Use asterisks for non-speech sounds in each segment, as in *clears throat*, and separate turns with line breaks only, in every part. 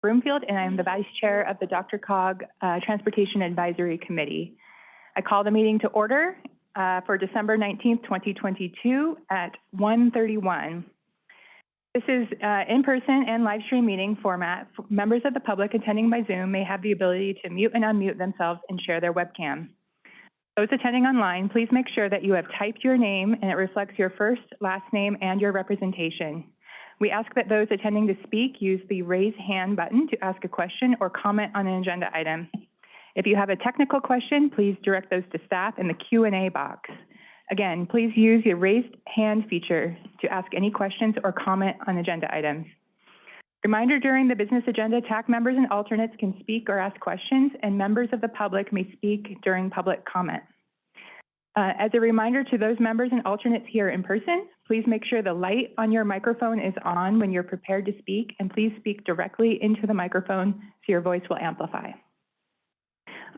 Broomfield, and I'm the Vice Chair of the Dr. Cog uh, Transportation Advisory Committee. I call the meeting to order uh, for December 19th, 2022 at 1:31. This is uh, in-person and live stream meeting format. Members of the public attending by Zoom may have the ability to mute and unmute themselves and share their webcam. Those attending online, please make sure that you have typed your name and it reflects your first, last name, and your representation. We ask that those attending to speak use the raise hand button to ask a question or comment on an agenda item. If you have a technical question, please direct those to staff in the Q&A box. Again, please use your raised hand feature to ask any questions or comment on agenda items. Reminder during the business agenda, TAC members and alternates can speak or ask questions, and members of the public may speak during public comment. Uh, as a reminder to those members and alternates here in person, please make sure the light on your microphone is on when you're prepared to speak, and please speak directly into the microphone so your voice will amplify.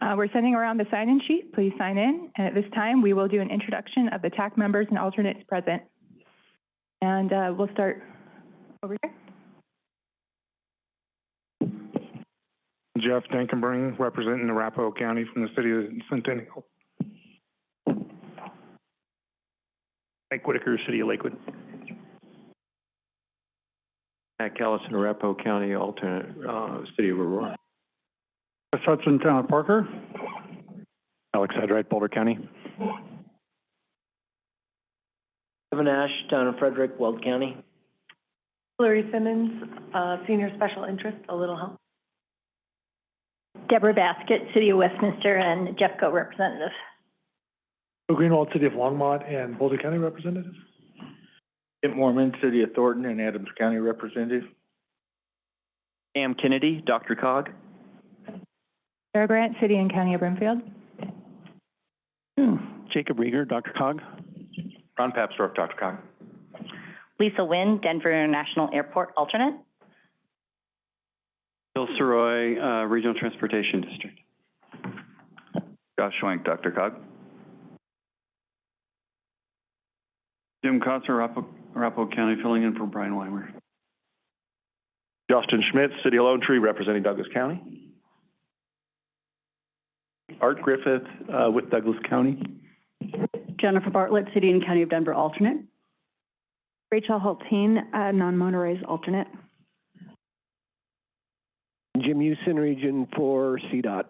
Uh, we're sending around the sign-in sheet. Please sign in. And at this time, we will do an introduction of the TAC members and alternates present. And uh, we'll start over here.
Jeff Dankenbring, representing Arapahoe County from the city of Centennial.
Mike Whitaker, City of Lakewood.
Matt Callison, Arapahoe County, alternate, uh, City of Aurora.
Chris Hudson, Town of Parker.
Alex Hyde, Boulder County.
Kevin Ash, Town of Frederick, Weld County.
Hillary Simmons, uh, Senior Special Interest, A Little Help.
Deborah Baskett, City of Westminster, and Jeffco representative.
Phil Greenwald, City of Longmont, and Boulder County Representative.
Kent Moorman, City of Thornton and Adams County Representative.
Sam Kennedy, Dr. Cog.
Sarah Grant, City and County of Broomfield.
Jacob Riger, Dr. Cog.
Ron Papsdorf, Dr. Cog.
Lisa Wynn, Denver International Airport alternate.
Bill Sirois, uh, Regional Transportation District. Josh Schwank, Dr. Cog. Jim Cosser, Arapahoe, Arapahoe County, filling in for Brian Weimer.
Justin Schmidt, City of Lone Tree, representing Douglas County. Art Griffith, uh, with Douglas County.
Jennifer Bartlett, City and County of Denver alternate.
Rachel Hultin, uh, non-motorized alternate.
Jim Houston, Region Four, CDOT.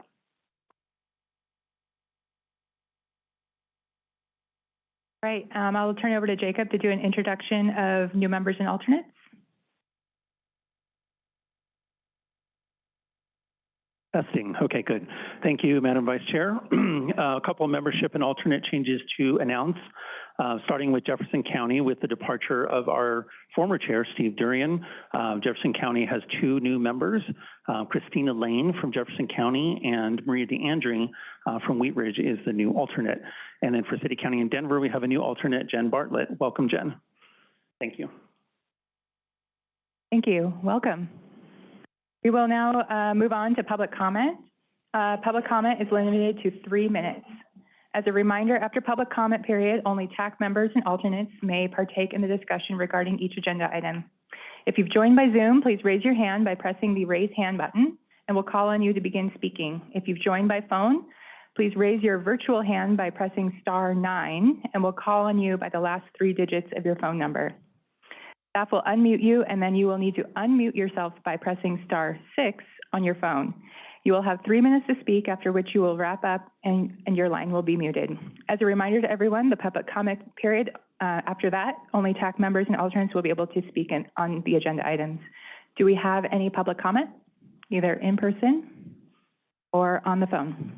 Right, um, I'll turn it over to Jacob to do an introduction of new members and alternates.
Testing. Okay, good. Thank you, Madam Vice Chair. Uh, *clears throat* A couple of membership and alternate changes to announce, uh, starting with Jefferson County with the departure of our former chair, Steve Durian. Uh, Jefferson County has two new members, uh, Christina Lane from Jefferson County and Maria D'Andrea uh, from Wheat Ridge is the new alternate. And then for City County and Denver, we have a new alternate, Jen Bartlett. Welcome, Jen. Thank you.
Thank you. Welcome. We will now uh, move on to public comment. Public comment is limited to three minutes. As a reminder, after public comment period, only TAC members and alternates may partake in the discussion regarding each agenda item. If you've joined by Zoom, please raise your hand by pressing the raise hand button, and we'll call on you to begin speaking. If you've joined by phone, please raise your virtual hand by pressing star nine, and we'll call on you by the last three digits of your phone number. Staff will unmute you, and then you will need to unmute yourself by pressing star six on your phone. You will have three minutes to speak, after which you will wrap up and, and your line will be muted. As a reminder to everyone, the public comment period, uh, after that, only TAC members and alternates will be able to speak in, on the agenda items. Do we have any public comment, either in person or on the phone?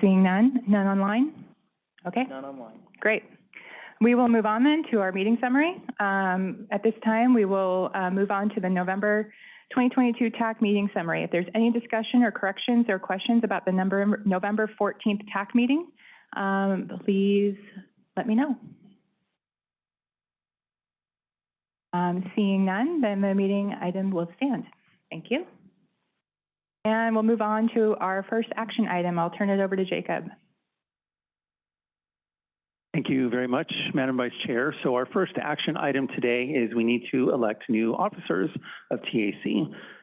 Seeing none, none online? Okay.
Not online.
Great. We will move on then to our meeting summary. Um, At this time, we will uh, move on to the November 2022 TAC meeting summary. If there's any discussion or corrections or questions about the number, November 14th TAC meeting, um, please let me know. Um, Seeing none, then the meeting item will stand. Thank you. And we'll move on to our first action item. I'll turn it over to Jacob.
Thank you very much, Madam Vice Chair. So our first action item today is we need to elect new officers of TAC.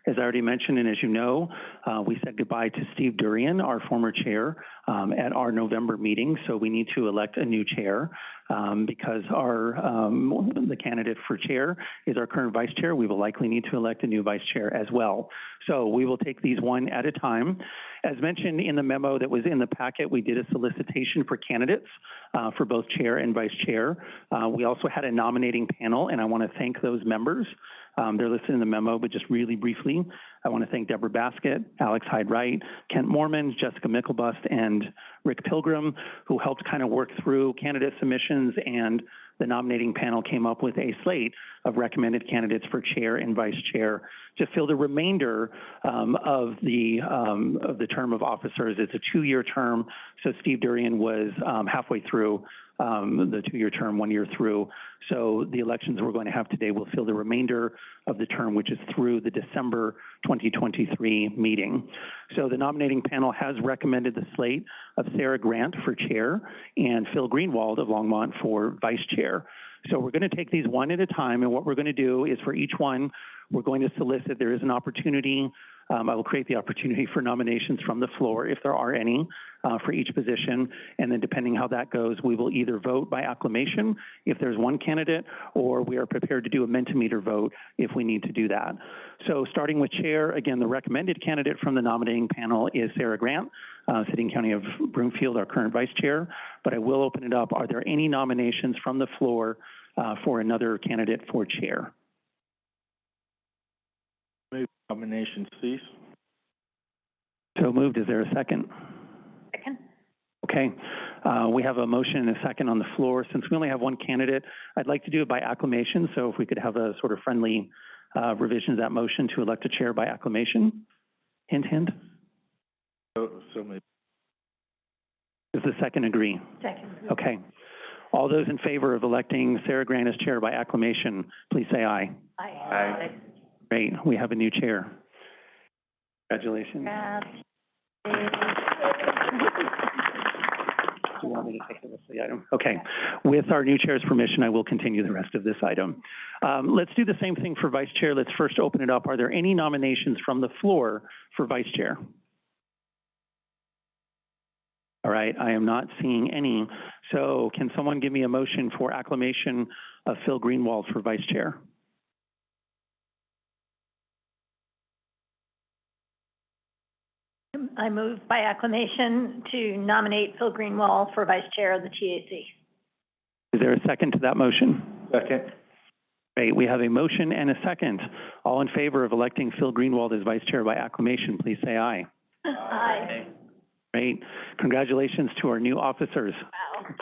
As I already mentioned, and as you know, uh, we said goodbye to Steve Durian, our former chair, um, at our November meeting. So we need to elect a new chair um, because our um, the candidate for chair is our current vice chair. We will likely need to elect a new vice chair as well. So we will take these one at a time. As mentioned in the memo that was in the packet, we did a solicitation for candidates uh, for both chair and vice chair. Uh, we also had a nominating panel, and I want to thank those members. Um, they're listed in the memo, but just really briefly, I want to thank Deborah Baskett, Alex Hyde-Wright, Kent Moorman, Jessica Myklebust, and Rick Pilgrim, who helped kind of work through candidate submissions and the nominating panel came up with a slate of recommended candidates for chair and vice chair to fill the remainder um, of the um, of the term of officers. It's a two-year term, so Steve Durian was um, halfway through um, the two-year term, one year through. So the elections we're going to have today will fill the remainder of the term, which is through the December 2023 meeting. So the nominating panel has recommended the slate of Sarah Grant for chair and Phil Greenwald of Longmont for vice chair. So we're going to take these one at a time, and what we're going to do is for each one, we're going to solicit, there is an opportunity um, I will create the opportunity for nominations from the floor, if there are any, uh, for each position. And then depending how that goes, we will either vote by acclamation if there's one candidate, or we are prepared to do a Mentimeter vote if we need to do that. So starting with chair, again, the recommended candidate from the nominating panel is Sarah Grant, uh, Sitting County of Broomfield, our current vice chair. But I will open it up. Are there any nominations from the floor uh, for another candidate for chair?
Nomination cease.
So moved. Is there a second?
Second.
Okay. Uh, we have a motion and a second on the floor. Since we only have one candidate, I'd like to do it by acclamation. So if we could have a sort of friendly uh, revision to that motion to elect a chair by acclamation. Hint, hint.
So, so maybe.
Does the second agree?
Second.
Okay. All those in favor of electing Sarah Grant as chair by acclamation, please say aye.
aye. Aye.
Great. We have a new chair. Congratulations. Do you want me to take the rest of the item? Okay. With our new chair's permission, I will continue the rest of this item. Um, let's do the same thing for vice chair. Let's first open it up. Are there any nominations from the floor for vice chair? All right, I am not seeing any. So can someone give me a motion for acclamation of Phil Greenwald for vice chair?
I move by acclamation to nominate Phil Greenwald for vice chair of the TAC.
Is there a second to that motion?
Second.
Great, we have a motion and a second. All in favor of electing Phil Greenwald as vice chair by acclamation, please say aye.
Aye.
Great, congratulations to our new officers.
Wow.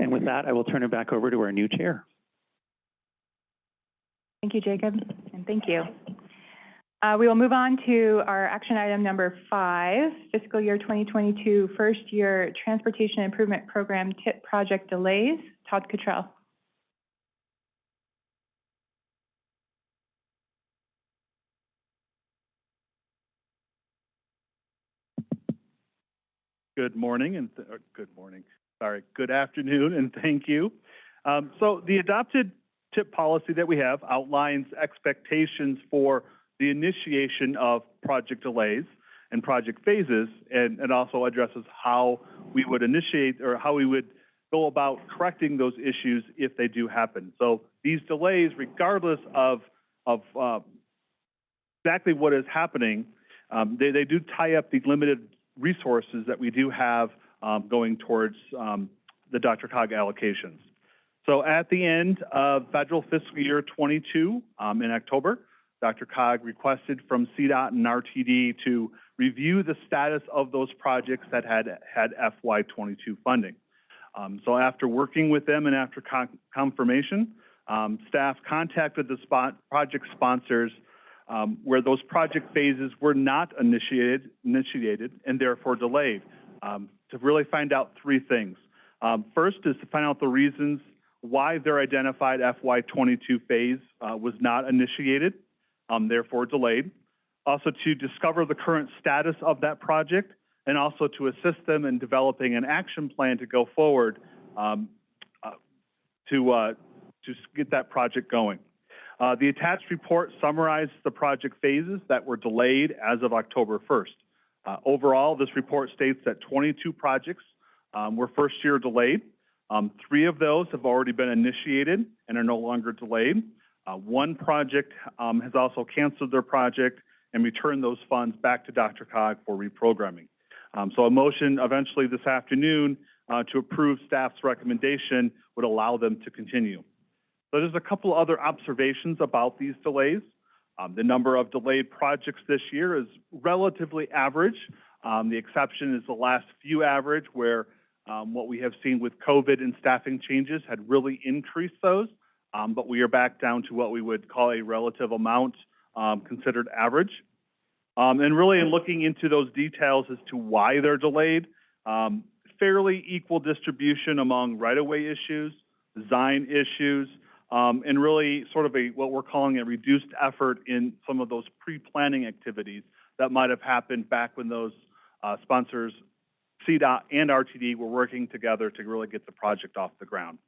And with that, I will turn it back over to our new chair.
Thank you, Jacob, and thank you. Uh, we will move on to our action item number five, fiscal year 2022 first year transportation improvement program TIP project delays. Todd Cottrell.
Good morning and, th- good morning, sorry, good afternoon and thank you. Um, so the adopted TIP policy that we have outlines expectations for the initiation of project delays and project phases and, and also addresses how we would initiate or how we would go about correcting those issues if they do happen. So these delays, regardless of, of uh, exactly what is happening, um, they, they do tie up the limited resources that we do have um, going towards um, the Dr. Cog allocations. So at the end of federal fiscal year 22 um, in October, Dr. Cog requested from CDOT and RTD to review the status of those projects that had had FY22 funding. Um, so after working with them and after con confirmation, um, staff contacted the spot project sponsors um, where those project phases were not initiated, initiated and therefore delayed um, to really find out three things. Um, first is to find out the reasons why their identified FY22 phase uh, was not initiated, um, therefore delayed. Also to discover the current status of that project and also to assist them in developing an action plan to go forward um, uh, to, uh, to get that project going. Uh, The attached report summarizes the project phases that were delayed as of October 1st. Uh, Overall, this report states that 22 projects um, were first-year delayed. Um, Three of those have already been initiated and are no longer delayed. Uh, One project um, has also canceled their project and returned those funds back to DRCOG for reprogramming. Um, So a motion eventually this afternoon uh, to approve staff's recommendation would allow them to continue. So there's a couple other observations about these delays. Um, the number of delayed projects this year is relatively average. Um, the exception is the last few average where um, what we have seen with COVID and staffing changes had really increased those. Um, but we are back down to what we would call a relative amount um, considered average. Um, and really in looking into those details as to why they're delayed, um, fairly equal distribution among right-of-way issues, design issues, um, and really sort of a, what we're calling a reduced effort in some of those pre-planning activities that might have happened back when those, uh, sponsors, CDOT and RTD were working together to really get the project off the ground.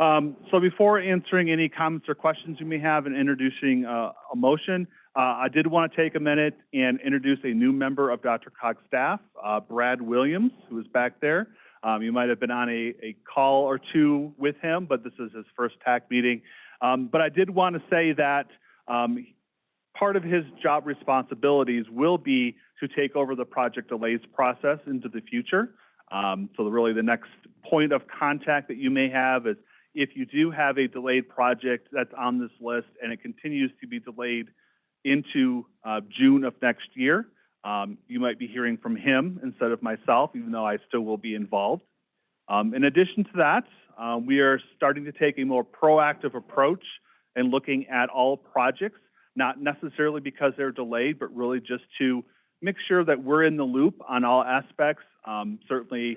Um, so before answering any comments or questions you may have and introducing, uh, a motion, uh, I did want to take a minute and introduce a new member of Dr. Cog's staff, uh, Brad Williams, who is back there. Um, you might have been on a, a call or two with him, but this is his first TAC meeting. Um, but I did want to say that um, part of his job responsibilities will be to take over the project delays process into the future. Um, so really the next point of contact that you may have is if you do have a delayed project that's on this list and it continues to be delayed into uh, June of next year, um, you might be hearing from him instead of myself, even though I still will be involved. Um, in addition to that, uh, we are starting to take a more proactive approach and looking at all projects, not necessarily because they're delayed, but really just to make sure that we're in the loop on all aspects. Um, certainly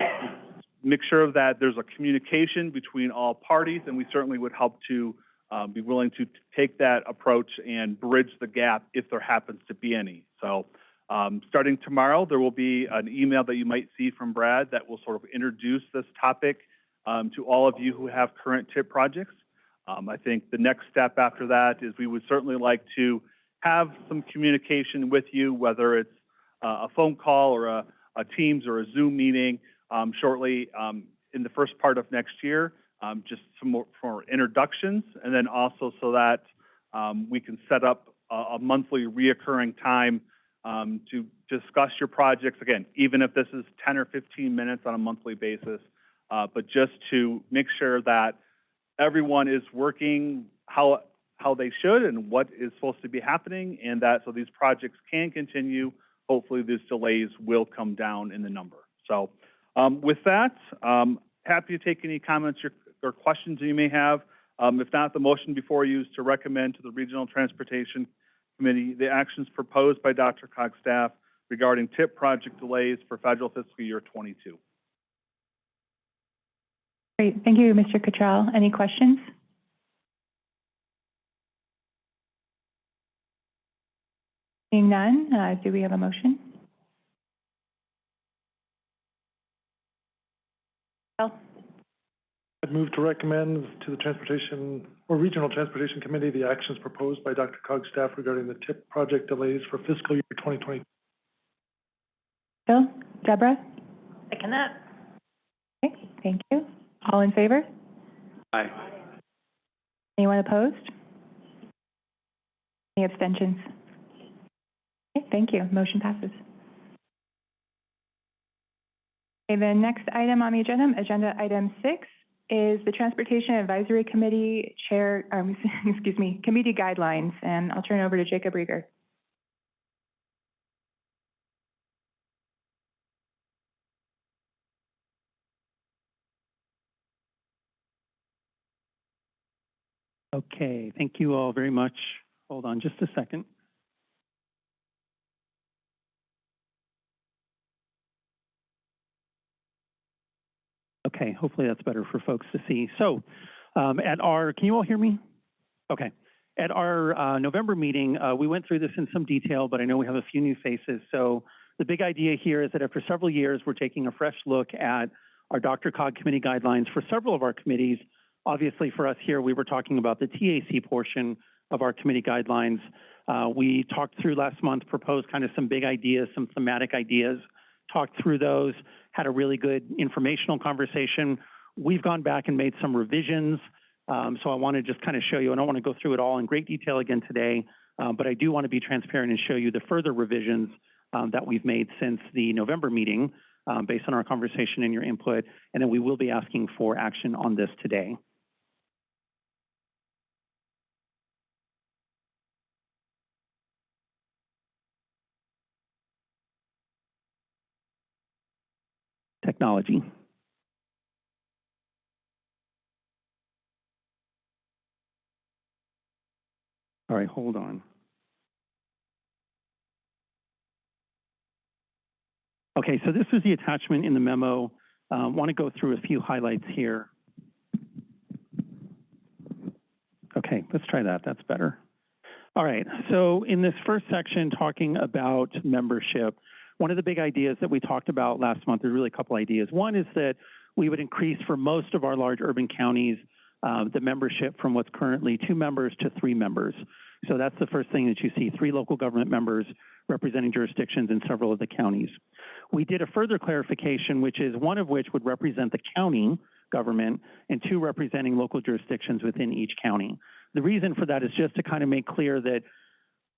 make sure that there's a communication between all parties, and we certainly would help to uh, be willing to take that approach and bridge the gap if there happens to be any. So um, starting tomorrow, there will be an email that you might see from Brad that will sort of introduce this topic um, to all of you who have current TIP projects. Um, I think the next step after that is we would certainly like to have some communication with you, whether it's uh, a phone call or a, a Teams or a Zoom meeting um, shortly um, in the first part of next year, um, just some more for introductions, and then also so that um, we can set up a, a monthly reoccurring time um, to discuss your projects, again, even if this is 10 or 15 minutes on a monthly basis, uh, but just to make sure that everyone is working how, how they should and what is supposed to be happening, and that so these projects can continue. Hopefully, these delays will come down in the number. So, um, with that, um, happy to take any comments or, or questions you may have. Um, if not, the motion before you is to recommend to the Regional Transportation Committee the actions proposed by Dr. Cog's staff regarding TIP project delays for federal fiscal year 22.
Great, thank you, Mr. Cottrell. Any questions? Seeing none, uh, do we have a motion? Bill?
I'd move to recommend to the Transportation, or Regional Transportation Committee, the actions proposed by Dr. Cog staff regarding the TIP project delays for fiscal year 2020.
Bill? Deborah?
Second that.
Okay, thank you. All in favor?
Aye.
Anyone opposed? Any abstentions? Okay, thank you. Motion passes. Okay, the next item on the agenda, agenda item six, is the Transportation Advisory Committee Chair, um, *laughs* excuse me, Committee Guidelines, and I'll turn it over to Jacob Riger.
Okay, thank you all very much. Hold on just a second. Okay, hopefully that's better for folks to see. So, um, at our, can you all hear me? Okay. At our uh, November meeting, uh, we went through this in some detail, but I know we have a few new faces. So The big idea here is that after several years, we're taking a fresh look at our Dr. Cog committee guidelines for several of our committees. Obviously, for us here, we were talking about the TAC portion of our committee guidelines. Uh, we talked through last month, proposed kind of some big ideas, some thematic ideas, talked through those, had a really good informational conversation. We've gone back and made some revisions. Um, so I want to just kind of show you, I don't want to go through it all in great detail again today, uh, but I do want to be transparent and show you the further revisions um, that we've made since the November meeting um, based on our conversation and your input, and then we will be asking for action on this today. Technology. All right, hold on. Okay, so this was the attachment in the memo. Uh, want to go through a few highlights here. Okay, let's try that. That's better. All right, so in this first section, talking about membership, one of the big ideas that we talked about last month, there's really a couple ideas. One is that we would increase for most of our large urban counties uh, the membership from what's currently two members to three members. So that's the first thing that you see, three local government members representing jurisdictions in several of the counties. We did a further clarification, which is one of which would represent the county government and two representing local jurisdictions within each county. The reason for that is just to kind of make clear that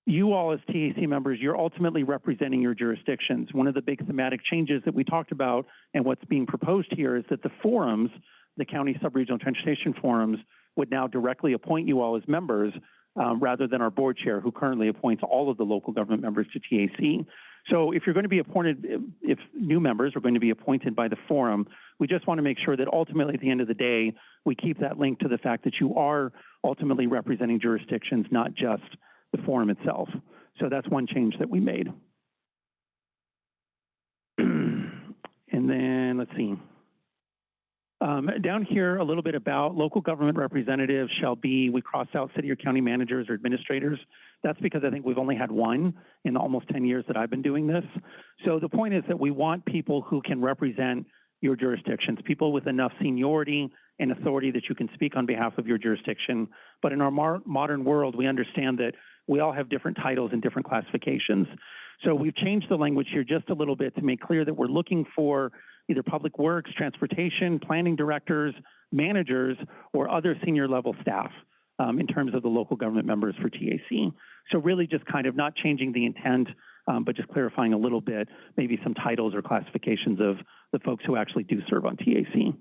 you all as TAC members, you're ultimately representing your jurisdictions. One of the big thematic changes that we talked about and what's being proposed here is that the forums, the county sub-regional transportation forums, would now directly appoint you all as members um, rather than our board chair, who currently appoints all of the local government members to TAC. So if you're going to be appointed, if new members are going to be appointed by the forum, we just want to make sure that ultimately at the end of the day, we keep that link to the fact that you are ultimately representing jurisdictions, not just the forum itself. So that's one change that we made. *clears throat* and then let's see. Um, down here, a little bit about local government representatives shall be, we cross out city or county managers or administrators. That's because I think we've only had one in almost 10 years that I've been doing this. So the point is that we want people who can represent your jurisdictions, people with enough seniority and authority that you can speak on behalf of your jurisdiction. But in our modern world, we understand that we all have different titles and different classifications. So we've changed the language here just a little bit to make clear that we're looking for either public works, transportation, planning directors, managers, or other senior level staff um, in terms of the local government members for TAC. So really just kind of not changing the intent, um, but just clarifying a little bit, maybe some titles or classifications of the folks who actually do serve on TAC.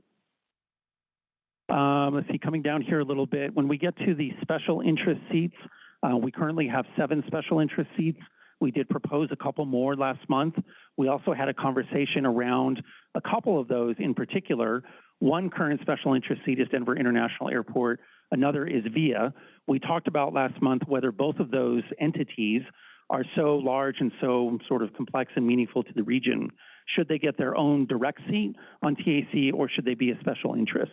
Um, let's see, coming down here a little bit, when we get to the special interest seats, uh, we currently have seven special interest seats. We did propose a couple more last month. We also had a conversation around a couple of those in particular. One current special interest seat is Denver International Airport. Another is VIA. We talked about last month whether both of those entities are so large and so sort of complex and meaningful to the region. Should they get their own direct seat on TAC or should they be a special interest?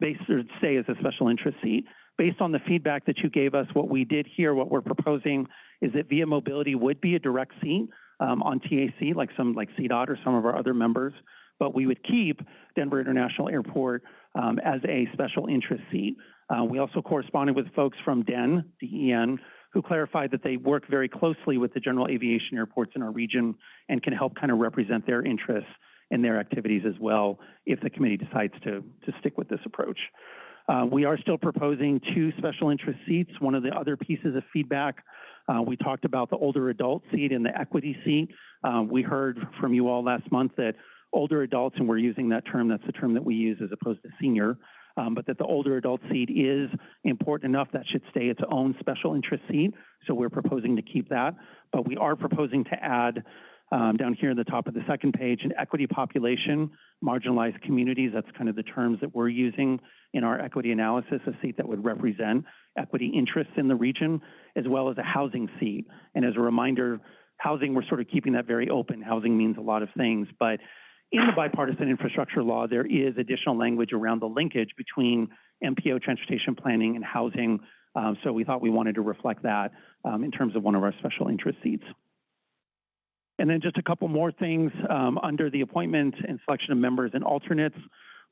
Based or stay as a special interest seat. Based on the feedback that you gave us, what we did here, what we're proposing is that Via Mobility would be a direct seat um, on TAC, like some like CDOT or some of our other members, but we would keep Denver International Airport um, as a special interest seat. Uh, we also corresponded with folks from DEN, DEN, who clarified that they work very closely with the general aviation airports in our region and can help kind of represent their interests and their activities as well if the committee decides to, to stick with this approach. Uh, we are still proposing two special interest seats. One of the other pieces of feedback, uh, we talked about the older adult seat and the equity seat. Uh, we heard from you all last month that older adults, and we're using that term, that's the term that we use as opposed to senior, um, but that the older adult seat is important enough that should stay its own special interest seat. So we're proposing to keep that, but we are proposing to add um, down here at the top of the second page, an equity population, marginalized communities. That's kind of the terms that we're using in our equity analysis, a seat that would represent equity interests in the region, as well as a housing seat. And as a reminder, housing, we're sort of keeping that very open. Housing means a lot of things, but in the bipartisan infrastructure law, there is additional language around the linkage between MPO transportation planning and housing. Um, so we thought we wanted to reflect that um, in terms of one of our special interest seats. And then just a couple more things, um, under the appointment and selection of members and alternates.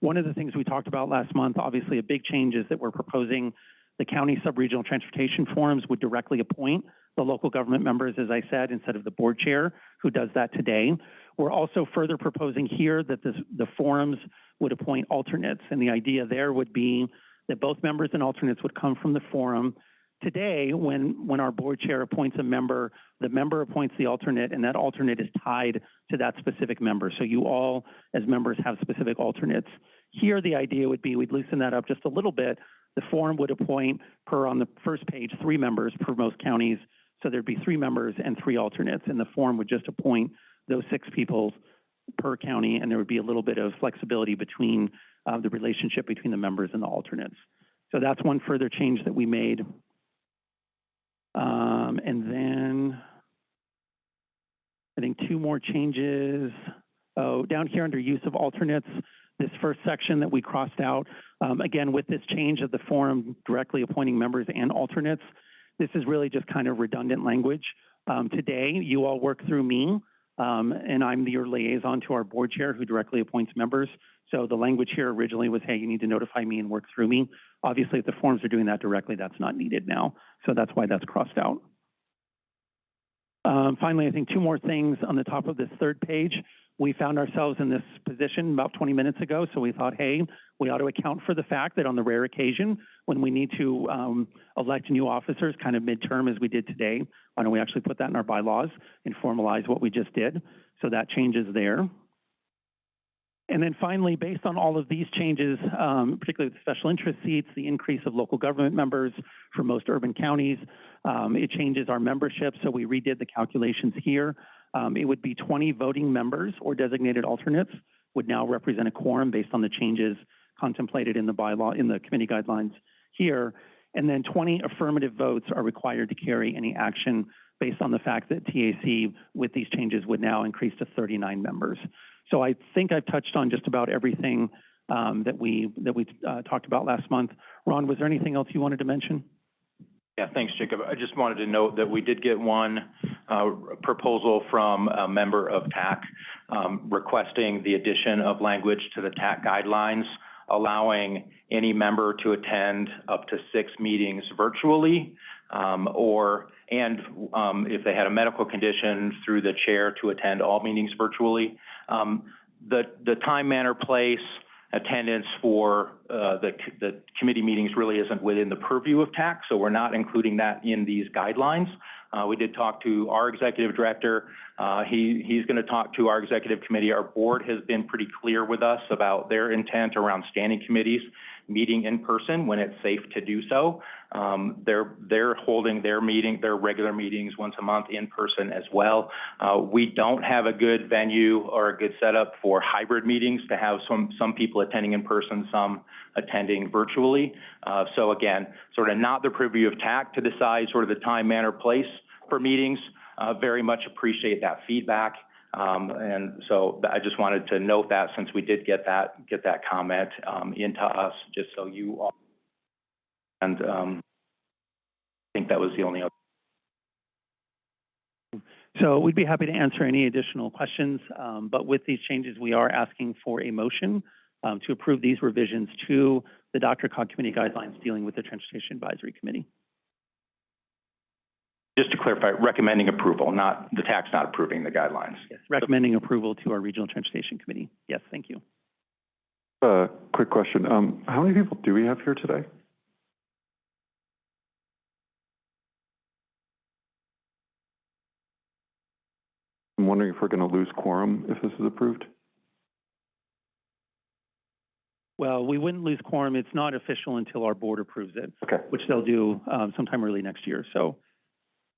One of the things we talked about last month, obviously a big change is that we're proposing the county sub-regional transportation forums would directly appoint the local government members, as I said, instead of the board chair who does that today. We're also further proposing here that this, the forums would appoint alternates. And the idea there would be that both members and alternates would come from the forum. Today, when, when our board chair appoints a member, the member appoints the alternate and that alternate is tied to that specific member. So you all, as members, have specific alternates. Here, the idea would be we'd loosen that up just a little bit. The forum would appoint per on the first page, three members per most counties. So there'd be three members and three alternates and the forum would just appoint those six people per county and there would be a little bit of flexibility between uh, the relationship between the members and the alternates. So that's one further change that we made. Um, and then I think two more changes. Oh, down here under use of alternates, this first section that we crossed out, um, again, with this change of the forum directly appointing members and alternates, this is really just kind of redundant language. Um, today, you all work through me, um, and I'm your liaison to our board chair who directly appoints members. So the language here originally was, hey, you need to notify me and work through me. Obviously, if the forms are doing that directly, that's not needed now. So that's why that's crossed out. Um, finally, I think two more things on the top of this third page. We found ourselves in this position about 20 minutes ago, so we thought, hey, we ought to account for the fact that on the rare occasion when we need to um, elect new officers, kind of midterm as we did today, why don't we actually put that in our bylaws and formalize what we just did? So that changes there. And then finally, based on all of these changes, um, particularly the special interest seats, the increase of local government members for most urban counties, um, it changes our membership. So we redid the calculations here. Um, it would be 20 voting members or designated alternates would now represent a quorum based on the changes contemplated in the bylaw, in the committee guidelines here. And then 20 affirmative votes are required to carry any action based on the fact that TAC with these changes would now increase to 39 members. So I think I've touched on just about everything um, that we that we uh, talked about last month. Ron, was there anything else you wanted to mention?
Yeah, thanks, Jacob. I just wanted to note that we did get one uh, proposal from a member of TAC um, requesting the addition of language to the TAC guidelines, allowing any member to attend up to six meetings virtually, um, or and um, if they had a medical condition, through the chair to attend all meetings virtually. Um, the the time, manner, place, attendance for uh, the, the committee meetings really isn't within the purview of TAC, so we're not including that in these guidelines. Uh, we did talk to our executive director. Uh, he, he's going to talk to our executive committee. Our board has been pretty clear with us about their intent around standing committees meeting in person when it's safe to do so. Um, they're, they're holding their meeting, their regular meetings once a month in person as well. Uh, we don't have a good venue or a good setup for hybrid meetings to have some, some people attending in person, some attending virtually. Uh, so again, sort of not the purview of TAC to decide sort of the time, manner, place for meetings. Uh, very much appreciate that feedback. Um, and so I just wanted to note that since we did get that, get that comment, um, into us, just so you all. And, um, I think that was the only other.
So we'd be happy to answer any additional questions, um, but with these changes, we are asking for a motion um, to approve these revisions to the Dr. Cog Committee guidelines dealing with the Transportation Advisory Committee.
Just to clarify, recommending approval, not, the TAC's not approving the guidelines.
Yes, recommending approval to our Regional Transportation Committee. Yes, thank you.
Uh, quick question. Um, how many people do we have here today? I'm wondering if we're going to lose quorum if this is approved?
Well, we wouldn't lose quorum. It's not official until our board approves it,
Okay.
which they'll do um, sometime early next year. So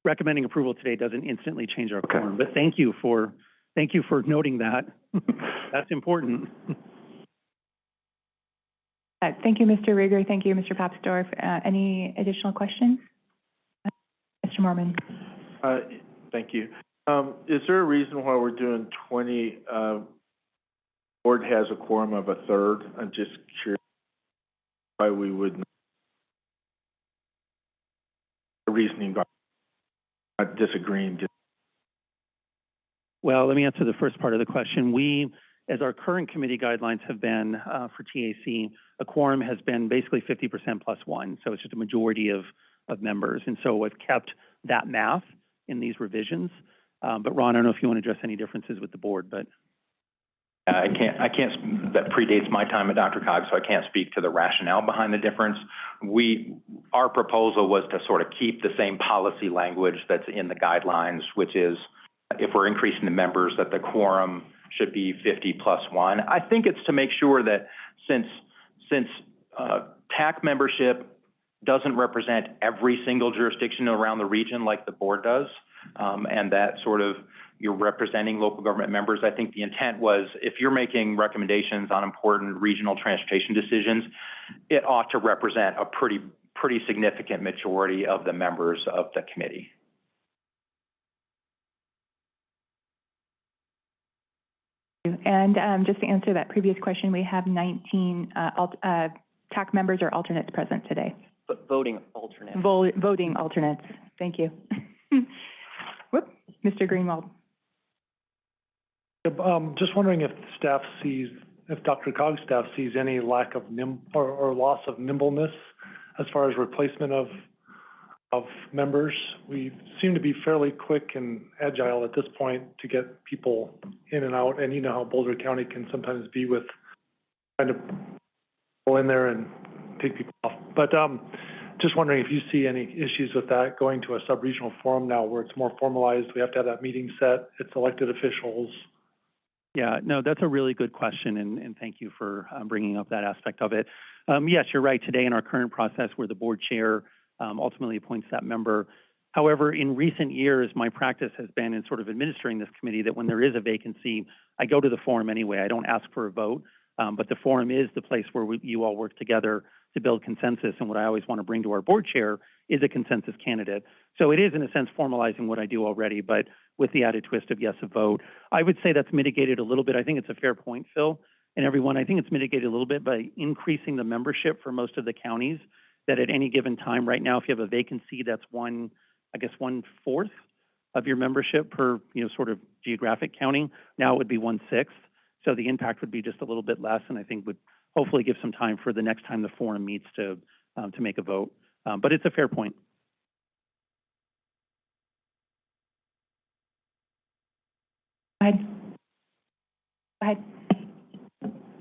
recommending approval today doesn't instantly change our
Okay.
quorum. But thank you for, thank you for noting that. *laughs* That's important.
Uh, Thank you, Mr. Riger. Thank you, Mr. Papsdorf. Uh, Any additional questions? Mr. Moorman?
Uh, thank you. Um, is there a reason why we're doing twenty, uh, board has a quorum of a third? I'm just curious why we would the reasoning by disagreeing,
Well, let me answer the first part of the question. We, as our current committee guidelines have been uh, for TAC, a quorum has been basically 50% plus one, so it's just a majority of, of members. And so we've kept that math in these revisions. Um, But Ron, I don't know if you want to address any differences with the board, but
I can't, I can't, that predates my time at Dr. Cog, so I can't speak to the rationale behind the difference. We, our proposal was to sort of keep the same policy language that's in the guidelines, which is if we're increasing the members, that the quorum should be fifty plus one. I think it's to make sure that since, since, uh, TAC membership doesn't represent every single jurisdiction around the region like the board does, um, and that sort of, you're representing local government members. I think the intent was, if you're making recommendations on important regional transportation decisions, it ought to represent a pretty, pretty significant majority of the members of the committee.
And um, just to answer that previous question, we have 19 uh, alt- uh, TAC members or alternates present today.
But voting alternate.
Vol- Voting alternates. Thank you. *laughs* Whoop, Mr. Greenwald.
Um, just wondering if staff sees, if Dr. Cog's staff sees any lack of nim, or, or loss of nimbleness as far as replacement of, of members. We seem to be fairly quick and agile at this point to get people in and out, and you know how Boulder County can sometimes be with trying to go in there and take people off. But, um, just wondering if you see any issues with that, going to a sub-regional forum now where it's more formalized, we have to have that meeting set, it's elected officials.
Yeah, no, that's a really good question, and, and thank you for um, bringing up that aspect of it. Um, yes, you're right. Today in our current process, where the board chair um, ultimately appoints that member. However, in recent years, my practice has been in sort of administering this committee that when there is a vacancy, I go to the forum anyway. I don't ask for a vote, um, but the forum is the place where we, you all work together to build consensus. And what I always want to bring to our board chair is a consensus candidate. So it is, in a sense, formalizing what I do already, but with the added twist of yes, a vote. I would say that's mitigated a little bit. I think it's a fair point, Phil, and everyone. I think it's mitigated a little bit by increasing the membership for most of the counties. That at any given time, right now, if you have a vacancy, that's one, I guess, one fourth of your membership per, you know, sort of geographic county. Now it would be one sixth. So the impact would be just a little bit less, and I think would hopefully give some time for the next time the forum meets to um, to make a vote. Um, but it's a fair point.
Go ahead. Go ahead.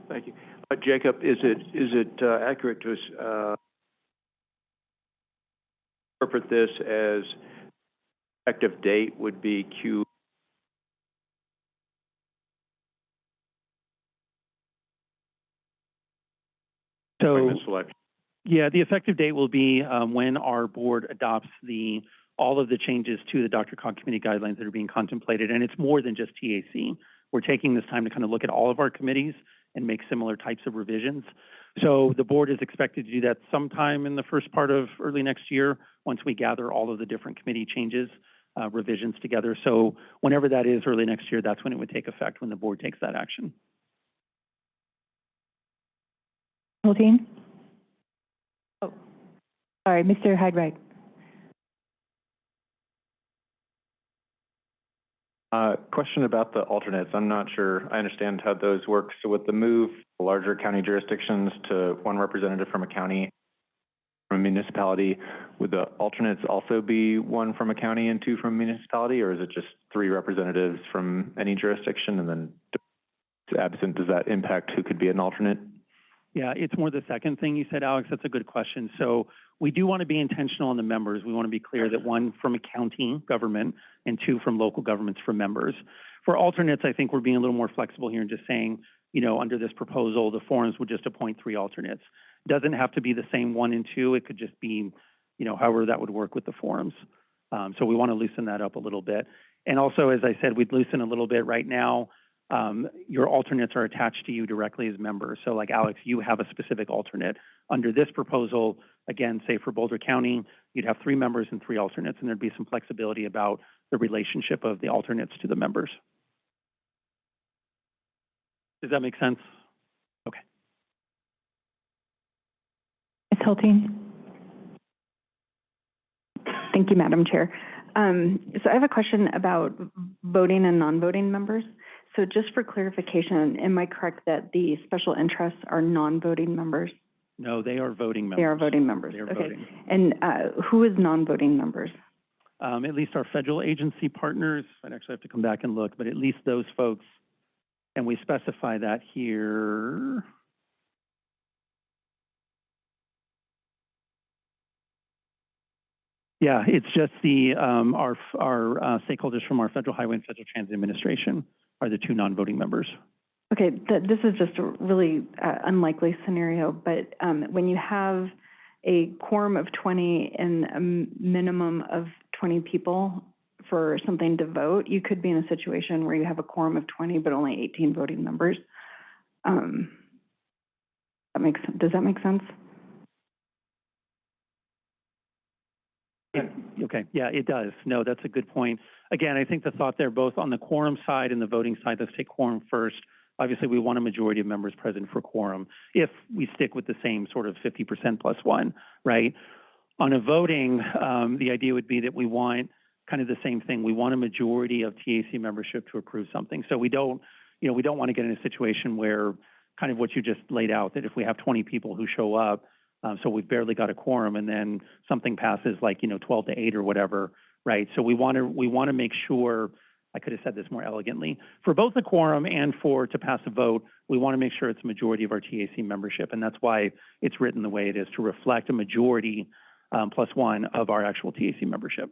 Thank you. Uh, Jacob, is it, is it uh, accurate to, uh, interpret this as effective date would be Q?
So. Yeah, the effective date will be um, when our board adopts the, all of the changes to the Dr. Cog Committee guidelines that are being contemplated, and it's more than just TAC. We're taking this time to kind of look at all of our committees and make similar types of revisions. So the board is expected to do that sometime in the first part of early next year, once we gather all of the different committee changes, uh, revisions together. So whenever that is, early next year, that's when it would take effect, when the board takes that action.
Hultin? Sorry, Mr. Hyde-Wright.
Uh, question about the alternates. I'm not sure I understand how those work. So with the move, larger county jurisdictions to one representative from a county, from a municipality, would the alternates also be one from a county and two from a municipality? Or is it just three representatives from any jurisdiction? And then absent, does that impact who could be an alternate?
Yeah, it's more the second thing you said, Alex. That's a good question. So we do want to be intentional on the members. We want to be clear that one from a county government and two from local governments for members. For alternates, I think we're being a little more flexible here and just saying, you know, under this proposal, the forums would just appoint three alternates. Doesn't have to be the same one and two. It could just be, you know, however that would work with the forums. Um, so we want to loosen that up a little bit. And also, as I said, we'd loosen a little bit right now. Um, your alternates are attached to you directly as members. So like Alex, you have a specific alternate. Under this proposal, again, say for Boulder County, you'd have three members and three alternates, and there'd be some flexibility about the relationship of the alternates to the members. Does that make sense? Okay.
Ms. Hultin?
Thank you, Madam Chair. Um, so I have a question about voting and non-voting members. So just for clarification, am I correct that the special interests are non-voting members?
No, they are voting members.
They are voting members?
They are
Okay.
voting.
And, uh, who is non-voting members?
Um, at least our federal agency partners, I'd actually have to come back and look, but at least those folks, and we specify that here. Yeah, it's just the, um, our, our uh, stakeholders from our Federal Highway and Federal Transit Administration are the two non-voting members.
Okay, th- this is just a really uh, unlikely scenario, but um, when you have a quorum of 20 and a minimum of 20 people for something to vote, you could be in a situation where you have a quorum of 20 but only 18 voting members. Um, That makes, does that make sense?
Okay, yeah, it does. No, that's a good point. Again, I think the thought there, both on the quorum side and the voting side, let's take quorum first. Obviously, we want a majority of members present for quorum if we stick with the same sort of fifty percent plus one, right? On a voting, um, the idea would be that we want kind of the same thing. We want a majority of TAC membership to approve something. So we don't, you know, we don't want to get in a situation where kind of what you just laid out, that if we have twenty people who show up, um, so we've barely got a quorum and then something passes like, you know, twelve to eight or whatever, right? So we want to, we want to make sure, I could have said this more elegantly, for both the quorum and for, to pass a vote, we want to make sure it's a majority of our TAC membership. And that's why it's written the way it is, to reflect a majority, um, plus one of our actual TAC membership.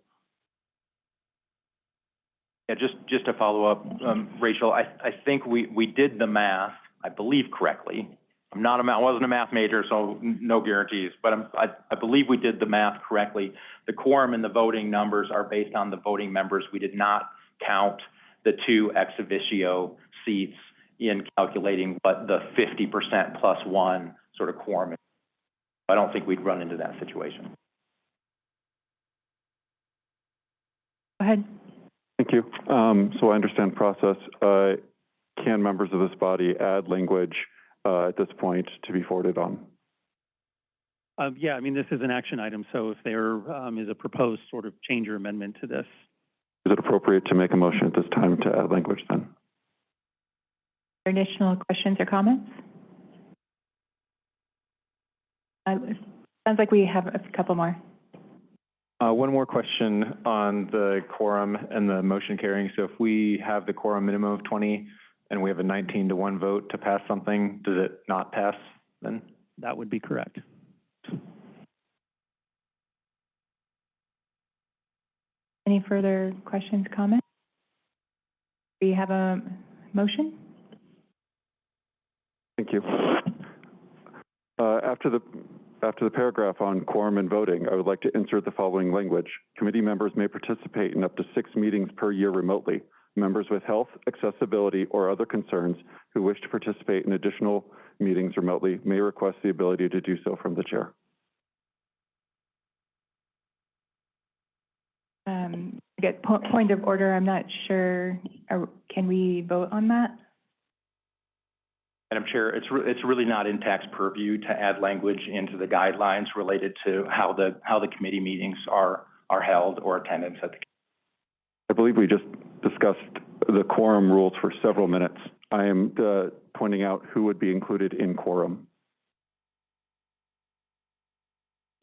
Yeah, just, just to follow up, um, Rachel, I, I think we, we did the math, I believe correctly. I'm not a, ma- I wasn't a math major, so no guarantees, but I'm, I, I believe we did the math correctly. The quorum and the voting numbers are based on the voting members. We did not count the two ex officio seats in calculating what the fifty percent plus one sort of quorum is. I don't think we'd run into that situation.
Go ahead.
Thank you. Um, so I understand process. Uh, can members of this body add language, uh, at this point to be forwarded on?
Um, yeah, I mean, this is an action item, so if there, um, is a proposed sort of change or amendment to this,
Is it appropriate to make a motion at this time to add language then?
Additional questions or comments? Uh, Sounds like we have a couple more.
Uh, one more question on the quorum and the motion carrying. So if we have the quorum minimum of twenty and we have a nineteen to one vote to pass something, does it not pass then?
that would be correct.
Any further questions, comments? Do you have a motion?
Thank you. Uh, after the, after the paragraph on quorum and voting, I would like to insert the following language. Committee members may participate in up to six meetings per year remotely. Members with health, accessibility, or other concerns who wish to participate in additional meetings remotely may request the ability to do so from the chair.
Um, I get po- point of order, I'm not sure, are- can we vote on that?
Madam Chair, it's, re- it's really not in TAC's purview to add language into the guidelines related to how the, how the committee meetings are, are held or attendance at the.
I believe we just discussed the quorum rules for several minutes. I am, uh, pointing out who would be included in quorum.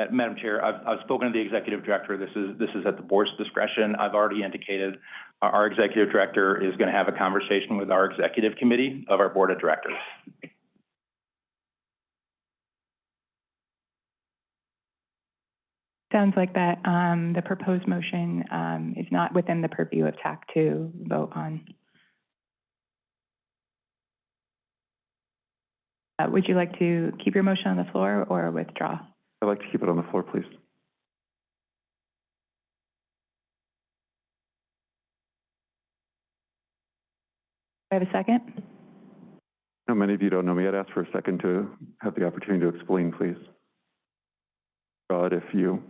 Uh, Madam Chair, I've, I've spoken to the executive director. This is, this is at the board's discretion. I've already indicated our, our executive director is going to have a conversation with our executive committee of our board of directors.
Sounds like that, um, the proposed motion, um, is not within the purview of TAC to vote on. Uh, would you like to keep your motion on the floor or withdraw?
I'd like to keep it on the floor, please.
Do I have a second?
Now, many of you don't know me. I'd ask for a second to have the opportunity to explain, please. God, if you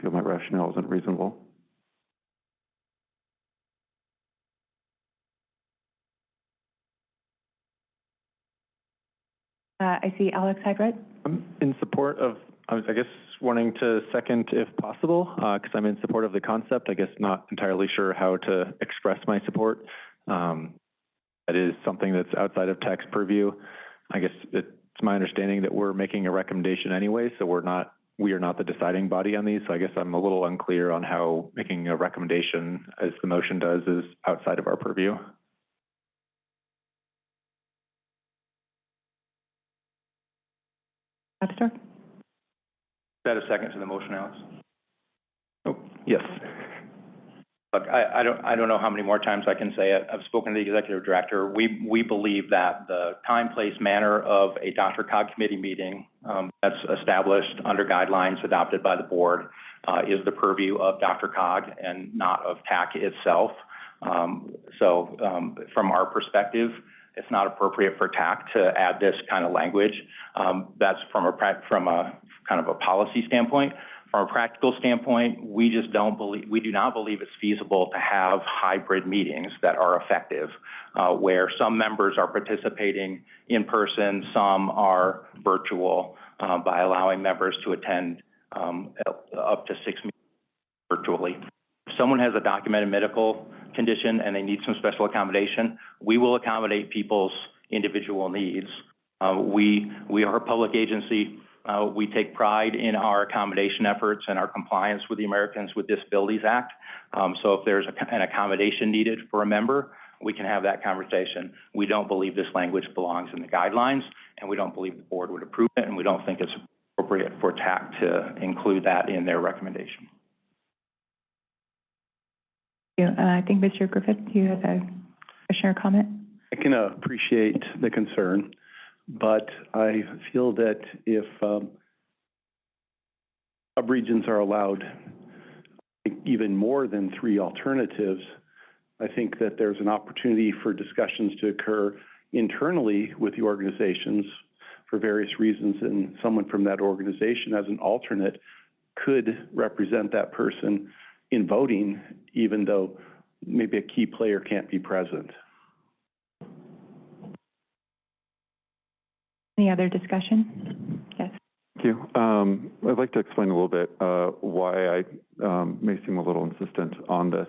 feel my rationale isn't reasonable.
Uh, I see Alex Hyde-Wright.
I'm in support of I was, I guess, wanting to second if possible, uh, because I'm in support of the concept. I guess not entirely sure how to express my support. Um, that is something that's outside of TAC's purview. I guess it's my understanding that we're making a recommendation anyway, so we're not, we are not the deciding body on these. So I guess I'm a little unclear on how making a recommendation, as the motion does, is outside of our purview.
Webster?
Is that a second to the motion, Alex?
Oh, Yes.
Look, I, don't, I don't know how many more times I can say it. I've spoken to the executive director. We, we believe that the time, place, manner of a DRCOG committee meeting, um, that's established under guidelines adopted by the board, uh, is the purview of DRCOG and not of TAC itself. Um, so, um, from our perspective, it's not appropriate for TAC to add this kind of language. That's from a, from a kind of a policy standpoint. From a practical standpoint, we just don't believe, we do not believe it's feasible to have hybrid meetings that are effective, uh, where some members are participating in person, some are virtual, uh, by allowing members to attend, um, up to six meetings virtually. If someone has a documented medical condition and they need some special accommodation, we will accommodate people's individual needs. Uh, we, we are a public agency. Uh, we take pride in our accommodation efforts and our compliance with the Americans with Disabilities Act. Um, so if there's a, an accommodation needed for a member, we can have that conversation. We don't believe this language belongs in the guidelines, and we don't believe the board would approve it, and we don't think it's appropriate for TAC to include that in their recommendation.
You, uh, I think Mr. Griffith, you had a question or comment?
I can uh, appreciate the concern, but I feel that if um, subregions are allowed even more than three alternatives, I think that there's an opportunity for discussions to occur internally with the organizations for various reasons, and someone from that organization as an alternate could represent that person in voting, even though maybe a key player can't be present.
Any other discussion? Yes.
Thank you. Um, I'd like to explain a little bit uh, why I um, may seem a little insistent on this.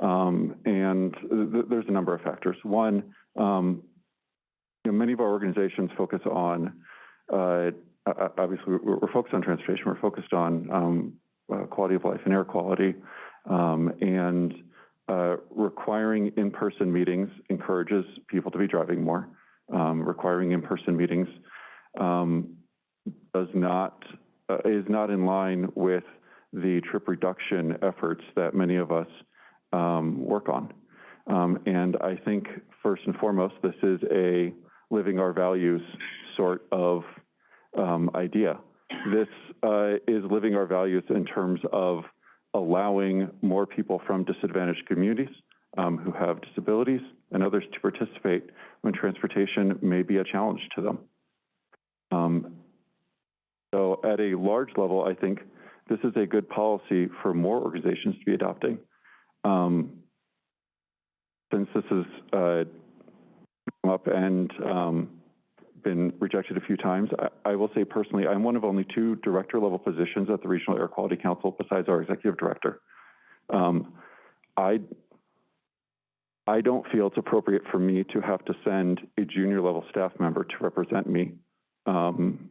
Um, and th there's a number of factors. One, um, you know, many of our organizations focus on, uh, obviously, we're, focused on transportation. We're focused on um, uh, quality of life and air quality. Um, and uh, requiring in-person meetings encourages people to be driving more. Um, requiring in-person meetings um, does not uh, is not in line with the trip reduction efforts that many of us um, work on. Um, and I think first and foremost, this is a living our values sort of um, idea. This uh, is living our values in terms of allowing more people from disadvantaged communities um, who have disabilities and others to participate when transportation may be a challenge to them. Um, so at a large level, I think this is a good policy for more organizations to be adopting. Um, since this has uh, come up and um, been rejected a few times, I, I, will say personally, I'm one of only two director level positions at the Regional Air Quality Council besides our executive director. Um, I I don't feel it's appropriate for me to have to send a junior level staff member to represent me um,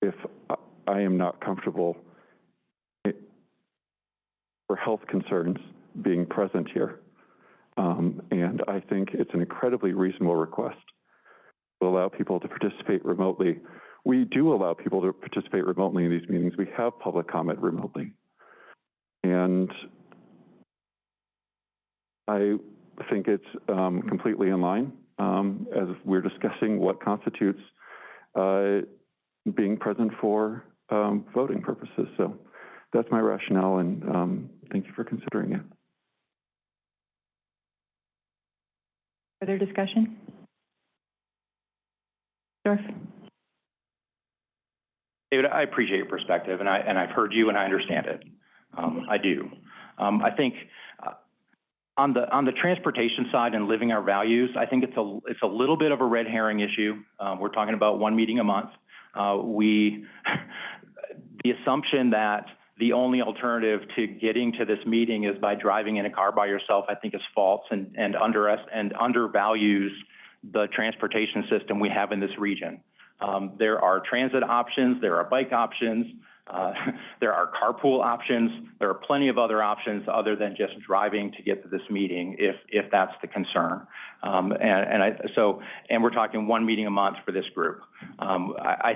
if I am not comfortable for health concerns being present here. Um, and I think it's an incredibly reasonable request to allow people to participate remotely. We do allow people to participate remotely in these meetings. We have public comment remotely. And I think it's um, completely in line um, as we're discussing what constitutes uh, being present for um, voting purposes. So that's my rationale, and um, thank you for considering it.
Further discussion? Dorf?
David, I appreciate your perspective, and I and I've heard you, and I understand it. Um, I do. Um, I think uh, on the on the transportation side and living our values, I think it's a it's a little bit of a red herring issue. Um, we're talking about one meeting a month. Uh, we *laughs* the assumption that the only alternative to getting to this meeting is by driving in a car by yourself, I think is false and, and under, and undervalues the transportation system we have in this region. Um, there are transit options, there are bike options, uh, *laughs* there are carpool options, there are plenty of other options other than just driving to get to this meeting if, if that's the concern. Um, and, and I, so, and we're talking one meeting a month for this group. Um, I, I,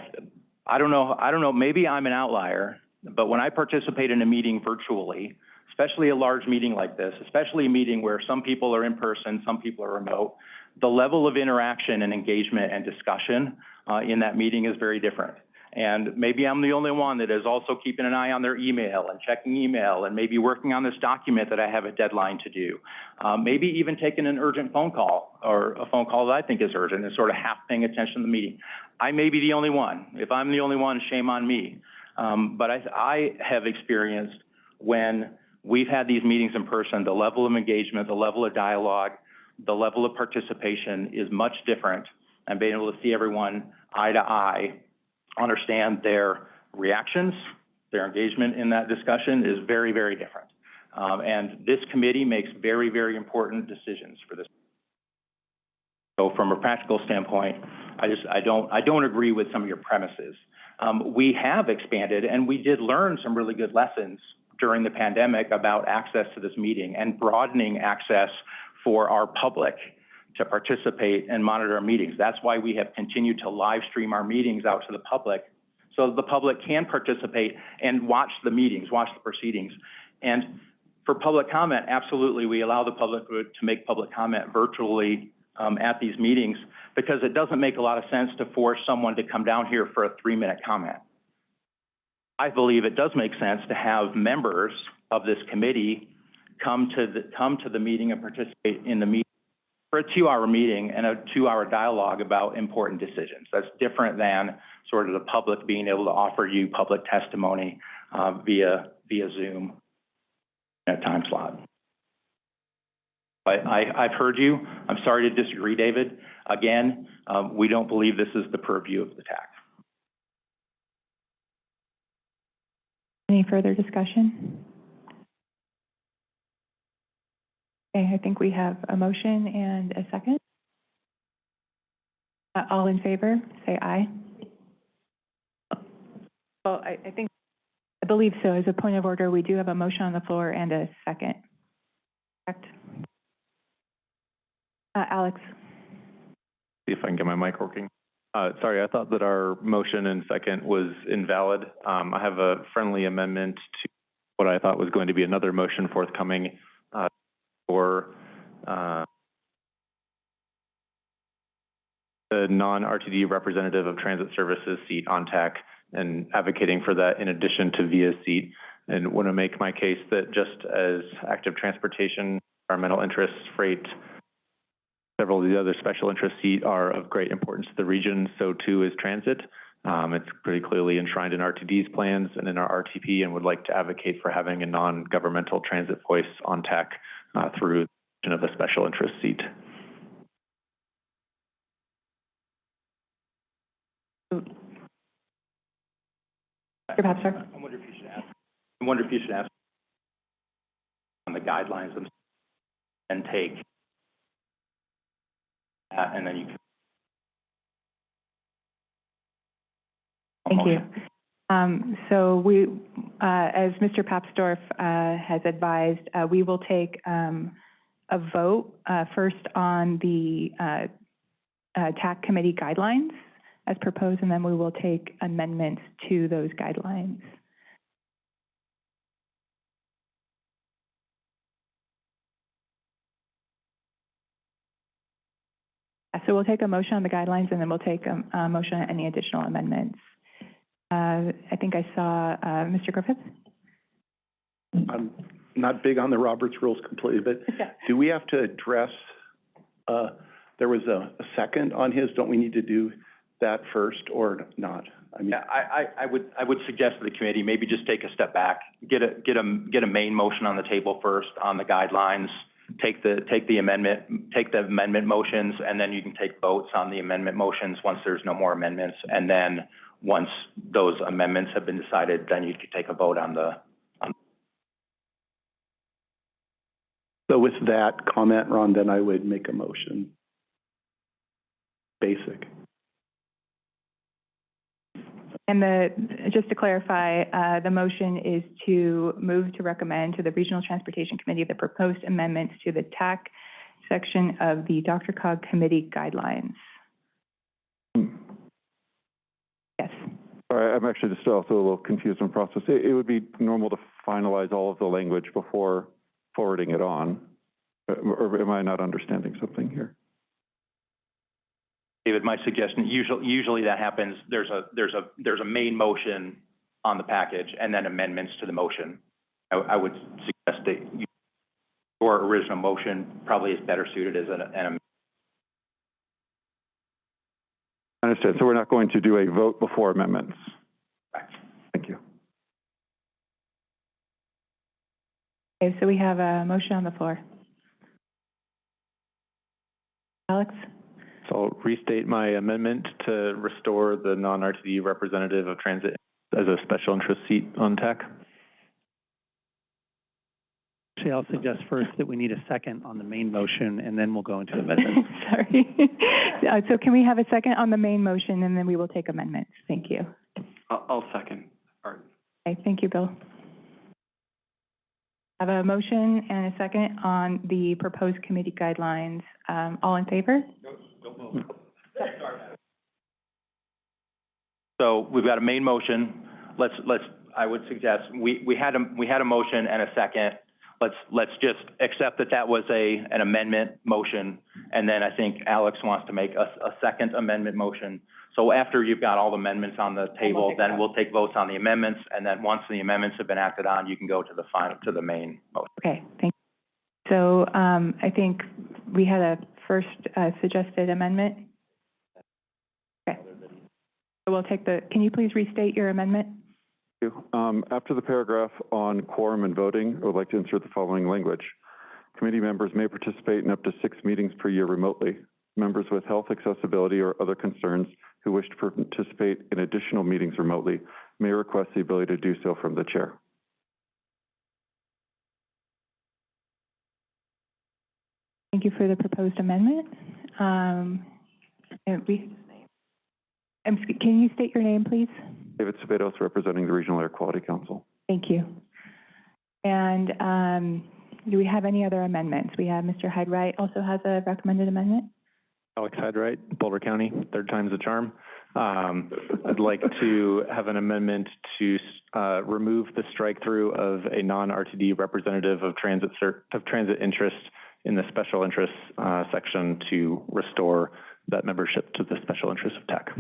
I don't know, I don't know, maybe I'm an outlier, but when I participate in a meeting virtually, especially a large meeting like this, especially a meeting where some people are in person, some people are remote, the level of interaction and engagement and discussion uh, in that meeting is very different. And maybe I'm the only one that is also keeping an eye on their email and checking email and maybe working on this document that I have a deadline to do. Uh, maybe even taking an urgent phone call or a phone call that I think is urgent and sort of half paying attention to the meeting. I may be the only one. If I'm the only one, shame on me. Um, but I, I have experienced when we've had these meetings in person, the level of engagement, the level of dialogue, the level of participation is much different and being able to see everyone eye to eye, understand their reactions, their engagement in that discussion is very, very different. Um, and this committee makes very, very important decisions for this. So from a practical standpoint, I just, I don't, I don't agree with some of your premises. Um, we have expanded and we did learn some really good lessons during the pandemic about access to this meeting and broadening access for our public to participate and monitor our meetings. That's why we have continued to live stream our meetings out to the public so the public can participate and watch the meetings, watch the proceedings. And for public comment, absolutely, we allow the public to make public comment virtually um, at these meetings because it doesn't make a lot of sense to force someone to come down here for a three-minute comment. I believe it does make sense to have members of this committee come to the, come to the meeting and participate in the meeting for a two-hour meeting and a two-hour dialogue about important decisions. That's different than sort of the public being able to offer you public testimony uh, via via Zoom at time slot. But I, I've heard you. I'm sorry to disagree, David. Again, um, we don't believe this is the purview of the TAC.
Any further discussion? Okay, I think we have a motion and a second. Uh, all in favor, say aye. Well, I, I think, I believe so. As a point of order, we do have a motion on the floor and a second. Correct? Uh, Alex?
See if I can get my mic working. Uh, sorry, I thought that our motion and second was invalid. Um, I have a friendly amendment to what I thought was going to be another motion forthcoming, for, uh, the non-RTD representative of transit services seat on TAC and advocating for that in addition to VIA seat. And want to make my case that just as active transportation, environmental interests, freight, several of the other special interest seat are of great importance to the region, so too is transit. Um, it's pretty clearly enshrined in RTD's plans and in our RTP and would like to advocate for having a non-governmental transit voice on TAC Uh, through of a special interest seat.
Mr. Papsdorf?
I wonder if you should ask, I wonder if you should ask on the guidelines themselves and take that, and then you can.
Thank you. Um, so we, uh, as Mr. Papsdorf, uh, has advised, uh, we will take, um, a vote, first on the, TAC committee guidelines as proposed, and then we will take amendments to those guidelines. So we'll take a motion on the guidelines, and then we'll take a, a motion on any additional amendments. Uh, I think I saw, uh, Mr. Griffiths?
I'm not big on the Roberts rules completely, but *laughs* do we have to address, uh, there was a, a second on his, don't we need to do that first or not? I mean,
Yeah, I, I, I would, I would suggest to the committee, maybe just take a step back, get a, get a, get a main motion on the table first on the guidelines, take the, take the amendment, take the amendment motions, and then you can take votes on the amendment motions once there's no more amendments, and then once those amendments have been decided, then you could take a vote on the,
So with that comment, Ron, then I would make a motion. Basic.
And the, just to clarify, uh, the motion is to move to recommend to the Regional Transportation Committee the proposed amendments to the TAC section of the DRCOG Committee guidelines. Yes.
Sorry, I'm actually just also a little confused on process. It, it would be normal to finalize all of the language before forwarding it on. Uh, Or am I not understanding something here?
David, my suggestion, usually, usually that happens, there's a, there's a, there's a main motion on the package and then amendments to the motion. I, I would suggest that you- your original motion probably is better suited as an, an
I understand. So we're not going to do a vote before amendments? Thank you.
Okay, so we have a motion on the floor. Alex?
So I'll restate my amendment to restore the non-RTD representative of transit as a special interest seat on TAC.
Actually, I'll suggest first that we need a second on the main motion, and then we'll go into *laughs* amendments.
Sorry. Uh, So can we have a second on the main motion, and then we will take amendments? Thank you.
I'll, I'll second.
Okay, thank you, Bill. I have a motion and a second on the proposed committee guidelines. Um, all in favor?
So we've got a main motion. Let's, let's, I would suggest, we, we had a, we had a motion and a second. Let's, let's just accept that that was a, an amendment motion. And then I think Alex wants to make a, a second amendment motion. So after you've got all the amendments on the table, then we'll take votes on the amendments. And then once the amendments have been acted on, you can go to the final, to the main motion.
Okay, thank you. So, um, I think we had a first, uh, suggested amendment. Okay. So we'll take the, can you please restate your amendment?
Um, after the paragraph on quorum and voting, I would like to insert the following language. Committee members may participate in up to six meetings per year remotely. Members with health accessibility or other concerns who wish to participate in additional meetings remotely may request the ability to do so from the chair.
Thank you for the proposed amendment. Um, can you state your name, please?
David Sabados, representing the Regional Air Quality Council.
Thank you. And, um, do we have any other amendments? We have Mr. Hyde-Wright also has a recommended amendment.
Alex Hyde-Wright, Boulder County, third time's a charm. Um, I'd like to have an amendment to, uh, remove the strike-through of a non-RTD representative of transit of transit interest in the special interest, uh, section to restore that membership to the special interest of TAC.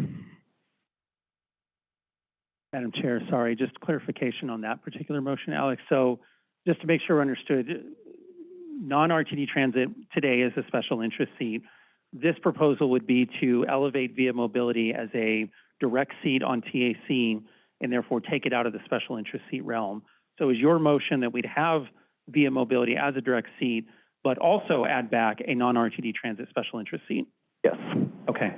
Madam Chair, sorry, just clarification on that particular motion, Alex. So just to make sure we're understood, non-RTD transit today is a special interest seat. This proposal would be to elevate via mobility as a direct seat on TAC and therefore take it out of the special interest seat realm. So is your motion that we'd have via mobility as a direct seat, but also add back a non-RTD transit special interest seat?
Yes.
Okay.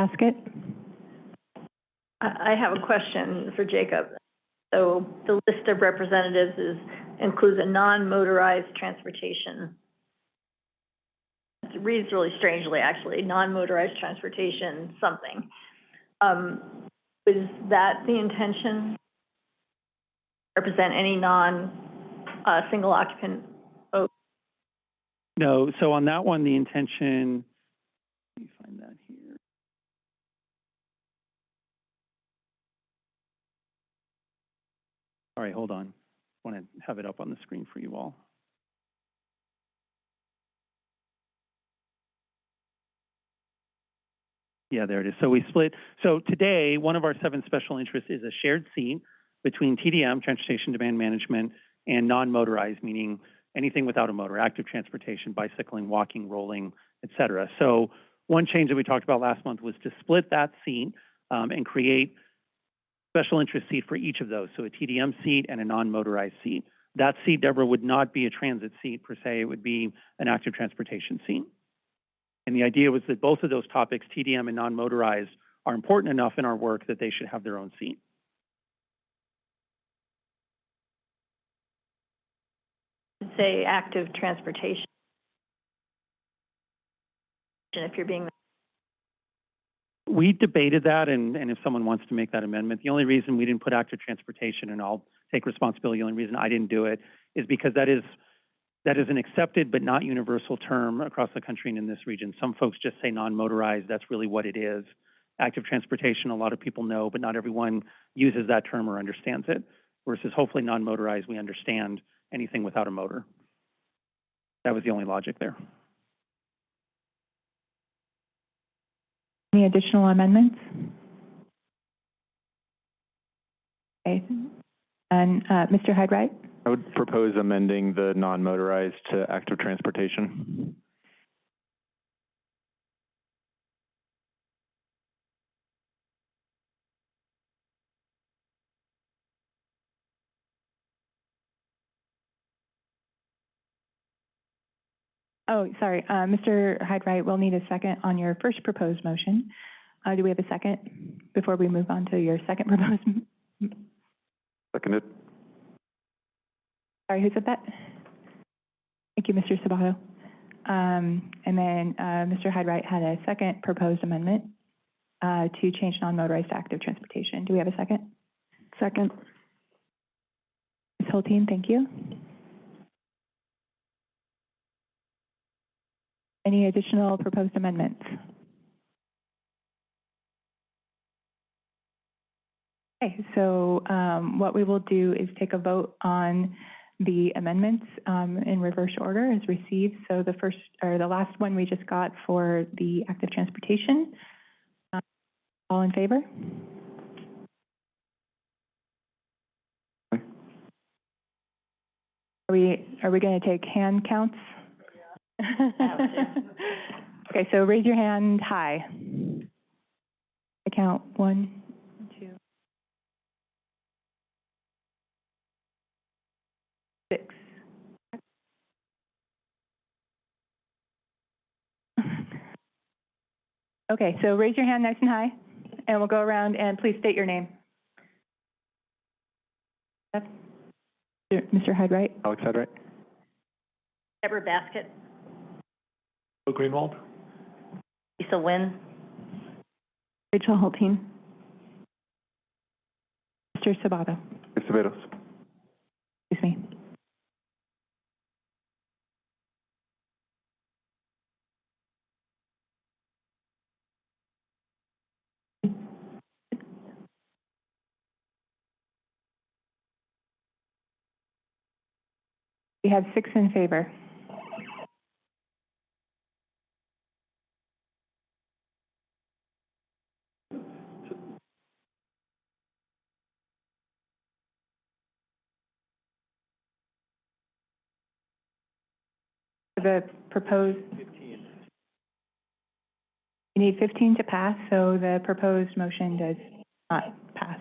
Ms. Baskett?
I, I have a question for Jacob. So the list of representatives is, includes a non-motorized transportation. It reads really strangely, actually, non-motorized transportation something. Um, is that the intention? Represent any non, uh, single occupant
No, so on that one, the intention, let me find that All right, hold on. I want to have it up on the screen for you all. Yeah, there it is. So we split, so today, one of our seven special interests is a shared seat between TDM, Transportation Demand Management, and non-motorized, meaning anything without a motor, active transportation, bicycling, walking, rolling, et cetera. So one change that we talked about last month was to split that seat um, and create special interest seat for each of those, so a TDM seat and a non-motorized seat. That seat, Deborah, would not be a transit seat per se, it would be an active transportation seat. And the idea was that both of those topics, TDM and non-motorized, are important enough in our work that they should have their own seat.
Say active transportation. If you're being,
We debated that, and, and if someone wants to make that amendment, the only reason we didn't put active transportation, and I'll take responsibility, the only reason I didn't do it is because that is, that is an accepted but not universal term across the country and in this region. Some folks just say non-motorized, that's really what it is. Active transportation, a lot of people know, but not everyone uses that term or understands it. Versus hopefully non-motorized, we understand anything without a motor. That was the only logic there.
Any additional amendments? Okay. And, uh, Mr. Hyde-Wright?
I would propose amending the non-motorized to active transportation.
Oh, sorry, uh, Mr. Hyde-Wright, we'll need a second on your first proposed motion. Uh, do we have a second before we move on to your second *laughs* proposed? m-
Seconded.
Sorry, who said that? Thank you, Mr. Sabato. Um, and then, uh, Mr. Hyde-Wright had a second proposed amendment, uh, to change non-motorized to active transportation. Do we have a second?
Second.
Ms. Hultin, thank you. Any additional proposed amendments? Okay, so um, what we will do is take a vote on the amendments um, in reverse order as received. So the first, or the last one we just got for the active transportation. Um, All in favor? Are we, are we going to take hand counts? *laughs* Okay, so raise your hand high. I count one, two, six. *laughs* Okay, so raise your hand nice and high, and we'll go around and please state your name. Yep. Mr. Hyde-Wright?
Alex Hyde-Wright?
Deborah Baskett,
Bill Greenwald?
Lisa Nguyen,
Rachel Hultin.
Mr. Sabato?
Acevedos.
Excuse me. We have six in favor. The proposed. 15. You need fifteen to pass, so the proposed motion does not pass.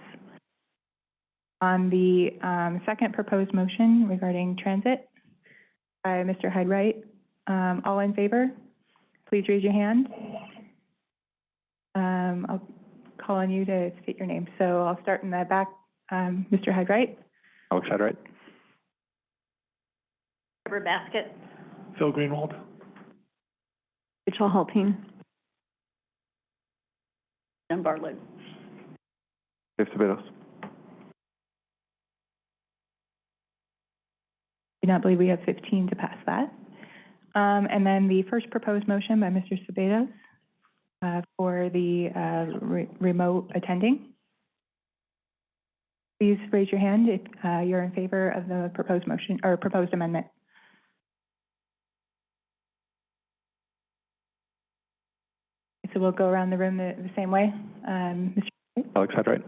On the, um, second proposed motion regarding transit by Mr. Hyde-Wright, um, all in favor, please raise your hand. Um, I'll call on you to state your name. So I'll start in the back, um, Mr. Hyde-Wright.
Alex Hyde-Wright?
Deborah Baskett,
Phil Greenwald?
Rachel Hultin.
Jen Bartlett.
Acevedos.
do not believe we have 15 to pass that. Um, and then the first proposed motion by Mr. Sabados, uh, for the, uh, re- remote attending. Please raise your hand if, uh, you're in favor of the proposed motion, or proposed amendment. So we'll go around the room the, the same way. Um, Mr.
Alex Hyde-Wright?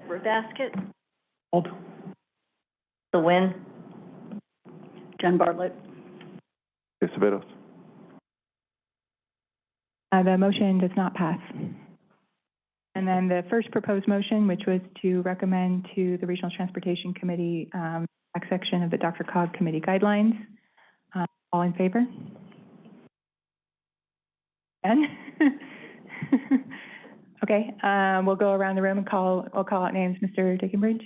Deborah Baskett,
Hold.
Lisa Nguyen, Jen Bartlett.
Acevedos.
Uh, the motion does not pass. And then the first proposed motion, which was to recommend to the Regional Transportation Committee, um, back section of the DRCOG Committee guidelines. Uh, all in favor? Ben? *laughs* *laughs* Okay, um, we'll go around the room and call, we'll call out names. Mr. Dickenbridge?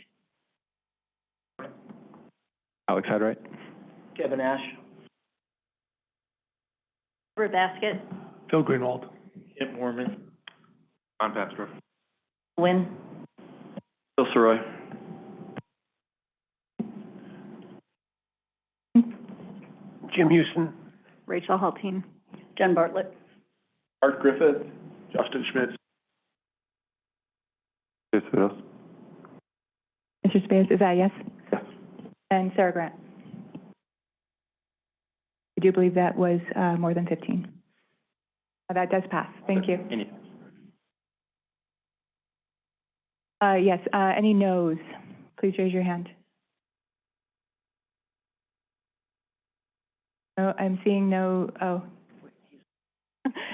Alex Hyde-Wright.
Kevin Ash.
Robert Baskett.
Phil Greenwald.
Kip Moorman. Ron Papsdorf.
Wynn,
Bill Sirois.
Jim Houston.
Rachel Hultin.
Jen Bartlett,
Art Griffith. Justin Schmitz.
Yes, yes.
Mr. Space, is that a yes? And Sarah Grant? I do believe that was, uh, more than fifteen. Uh, That does pass. Thank you.
Any,
Uh, yes, uh, any noes? Please raise your hand. No, I'm seeing no, oh.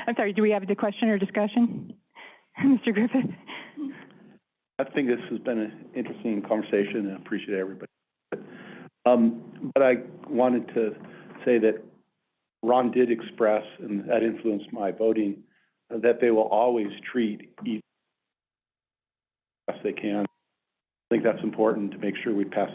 I'm sorry, do we have a question or discussion? *laughs* Mr. Griffith?
I think this has been an interesting conversation and I appreciate everybody. Um, but I wanted to say that Ron did express, and that influenced my voting, that they will always treat each as they can. I think that's important to make sure we pass.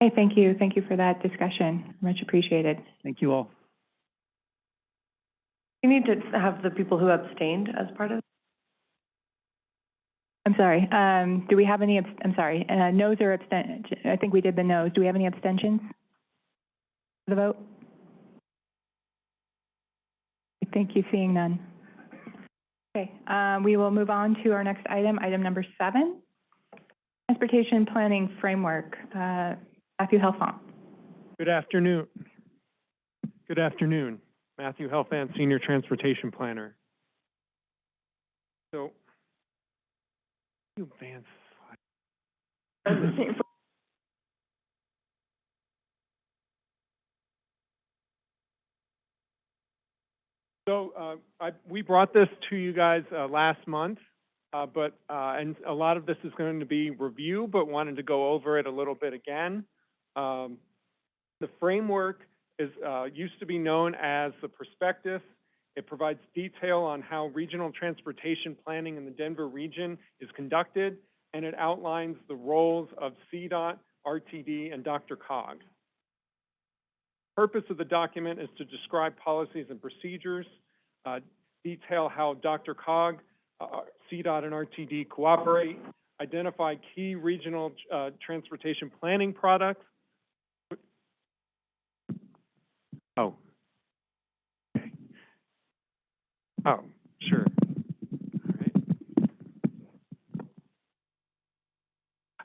Hey, thank you. Thank you for that discussion. Much appreciated.
Thank you all.
You need to have the people who abstained as part of,
I'm sorry, um, do we have any, I'm sorry, uh, noes or absten, I think we did the noes. Do we have any abstentions? for The vote? Thank you, seeing none. Okay, um, we will move on to our next item, item number seven. Transportation Planning Framework, uh, Matthew Helfand.
Good afternoon. Good afternoon. Matthew Helfand, Senior Transportation Planner. So, you advance. So, uh, I, we brought this to you guys, uh, last month, uh, but, uh, and a lot of this is going to be review, but wanted to go over it a little bit again. Um, the framework is, uh, used to be known as the prospectus. It provides detail on how regional transportation planning in the Denver region is conducted, and it outlines the roles of CDOT, RTD, and DRCOG. Purpose of the document is to describe policies and procedures, uh, detail how DRCOG, uh, CDOT, and RTD cooperate, identify key regional, uh, transportation planning products, Oh. Okay. Oh, sure.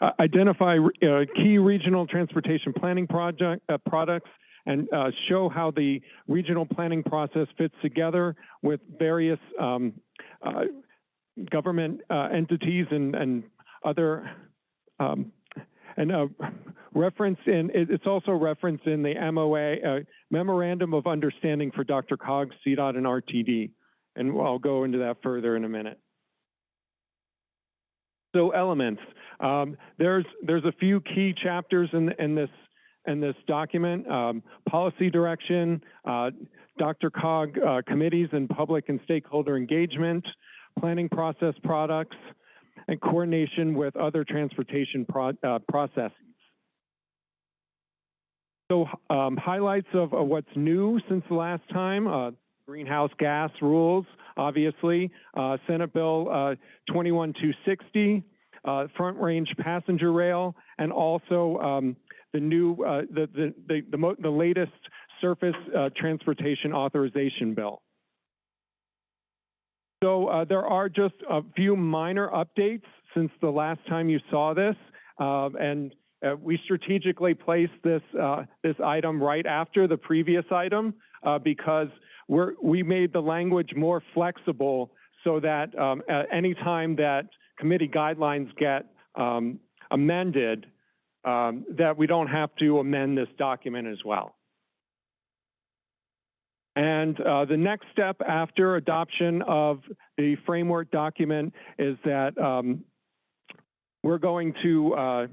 Uh, identify, uh, key regional transportation planning project, uh, products and, uh, show how the regional planning process fits together with various, um, uh, government, entities and, and other, um, and, reference in, it's also referenced in the MOA, Memorandum of Understanding for DRCOG, CDOT, and RTD. And I'll go into that further in a minute. So elements, um, there's, there's a few key chapters in, in this, in this document. Um, policy direction, uh, Dr. Cog, uh, committees and public and stakeholder engagement, planning process products, and coordination with other transportation pro, uh, processes. So um, highlights of, what's new since the last time, uh, greenhouse gas rules, obviously, uh, Senate Bill uh, 21260, uh, front range passenger rail, and also um, the new, uh, the, the, the, the, the latest surface uh, transportation authorization bill. So uh, there are just a few minor updates since the last time you saw this, uh, and uh, we strategically placed this this item right after the previous item because we're, we made the language more flexible so that um, at any time that committee guidelines get um, amended, um, that we don't have to amend this document as well. And uh, the next step after adoption of the framework document is that um, we're going to uh,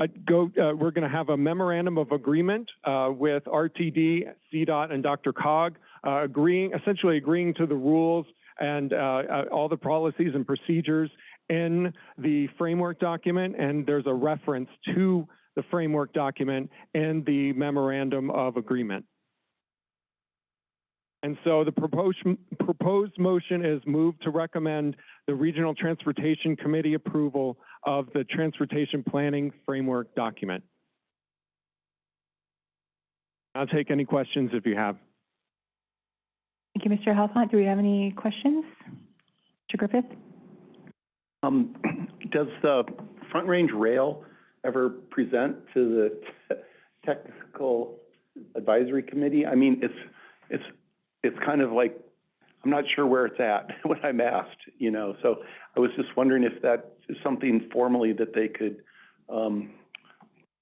uh, go. Uh, we're going to have a memorandum of agreement uh, with RTD, CDOT, and DRCOG, uh, agreeing essentially agreeing to the rules and uh, uh, all the policies and procedures in the framework document. And there's a reference to the framework document in the memorandum of agreement. And so the proposed, proposed motion is moved to recommend the Regional Transportation Committee approval of the Transportation Planning Framework document. I'll take any questions if you have.
Thank you, Mr. Helfand. Do we have any questions? Mr. Griffith?
Um, *clears throat* does the Front Range Rail ever present to the Technical Advisory Committee? I mean, it's, it's it's kind of like, I'm not sure where it's at *laughs* when I'm asked, you know, so I was just wondering if that is something formally that they could, um,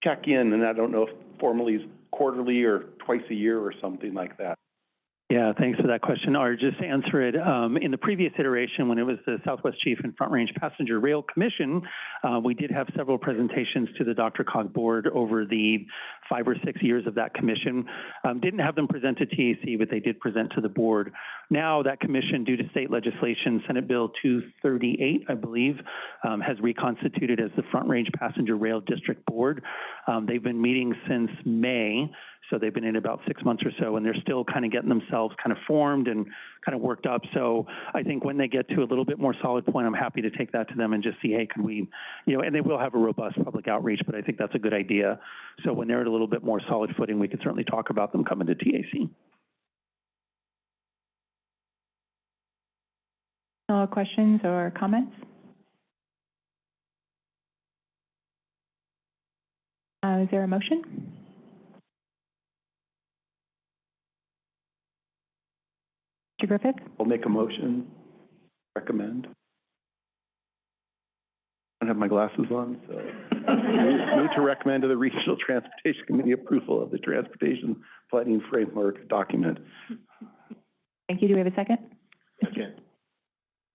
check in, and I don't know if formally is quarterly or twice a year or something like that.
Yeah, thanks for that question. Or just to answer it, um, in the previous iteration, when it was the Southwest Chief and Front Range Passenger Rail Commission, uh, we did have several presentations to the DRCOG board over the five or six years of that commission. Um, didn't have them present to TAC, but they did present to the board. Now that commission, due to state legislation, Senate Bill 238, I believe, um, has reconstituted as the Front Range Passenger Rail District Board. Um, they've been meeting since May. So they've been in about six months or so, and they're still kind of getting themselves kind of formed and kind of worked up. So I think when they get to a little bit more solid point, I'm happy to take that to them and just see, hey, can we, you know, and they will have a robust public outreach, but I think that's a good idea. So when they're at a little bit more solid footing, we can certainly talk about them coming to TAC.
No questions or comments? Uh, is there a motion? Mr. Griffith?
I'll make a motion, recommend. I don't have my glasses on, so. *laughs* Move to recommend to the Regional Transportation Committee approval of the Transportation Planning Framework document.
Thank you. Do we have a second?
Second.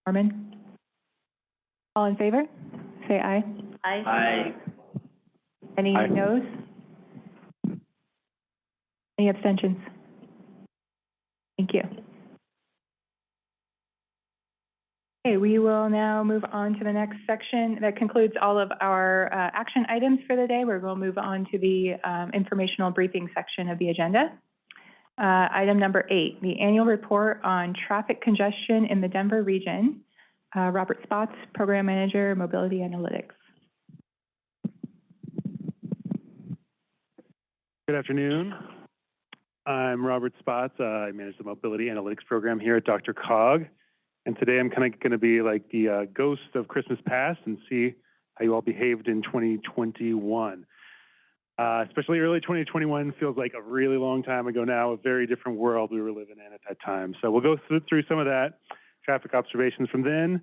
Norman? All in favor? Say aye.
Aye.
Aye.
Any
Aye.
noes? Any abstentions? Thank you. Okay, we will now move on to the next section. That concludes all of our uh, action items for the day. Going to move on to the um, informational briefing section of the agenda. Uh, Item number eight, the annual report on traffic congestion in the Denver region. Uh, Robert Spotts, Program Manager, Mobility Analytics.
Good afternoon. I'm Robert Spotts. Uh, I manage the Mobility Analytics Program here at DRCOG. And today I'm kind of going to be like the uh, ghost of Christmas past and see how you all behaved in 2021. Uh, especially early 2021 feels like a really long time ago now, a very different world we were living in at that time. So we'll go through, through some of that, traffic observations from then.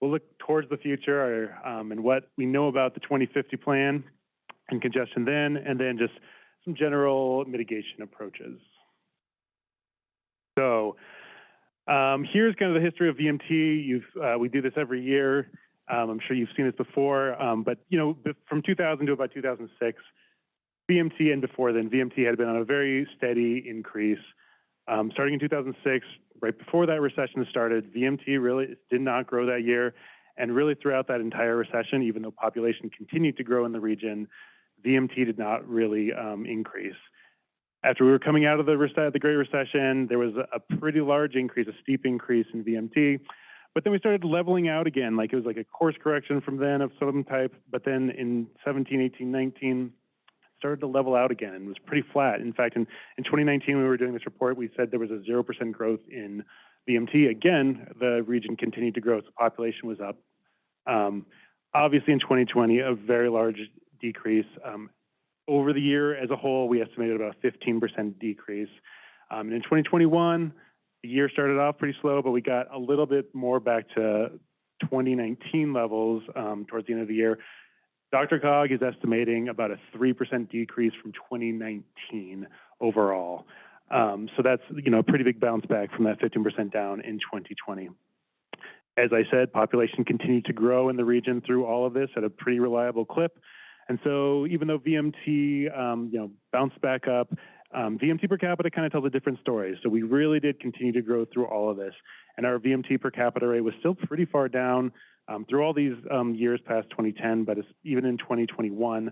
We'll look towards the future um, and what we know about the 2050 plan and congestion then, and then just some general mitigation approaches. So um, here's kind of the history of VMT. You've, uh, we do this every year. Um, I'm sure you've seen this before, um, but you know, from 2000 to about 2006, VMT and before then, VMT had been on a very steady increase. Um, starting in 2006, right before that recession started, VMT really did not grow that year. And really throughout that entire recession, even though population continued to grow in the region, VMT did not really um, increase. After we were coming out of the, rece- the Great Recession, there was a, pretty large increase, a steep increase in VMT. But then we started leveling out again, like it was like a course correction from then of some type. But then in 17, 18, 19, started to level out again and was pretty flat. In fact, in, in 2019, when we were doing this report, we said there was a 0% growth in VMT. Again, the region continued to grow, so population was up. Um, obviously, in 2020, a very large decrease. Um, over the year as a whole, we estimated about a 15% decrease. Um, and in 2021, the year started off pretty slow, but we got a little bit more back to 2019 levels um, towards the end of the year. DRCOG is estimating about a 3% decrease from 2019 overall. Um, so that's, you know, a pretty big bounce back from that 15% down in 2020. As I said, population continued to grow in the region through all of this at a pretty reliable clip. And so even though VMT, um, you know, bounced back up, um, VMT per capita kind of tells a different story. So we really did continue to grow through all of this. And our VMT per capita rate was still pretty far down um, through all these um, years past 2010, but even in 2021,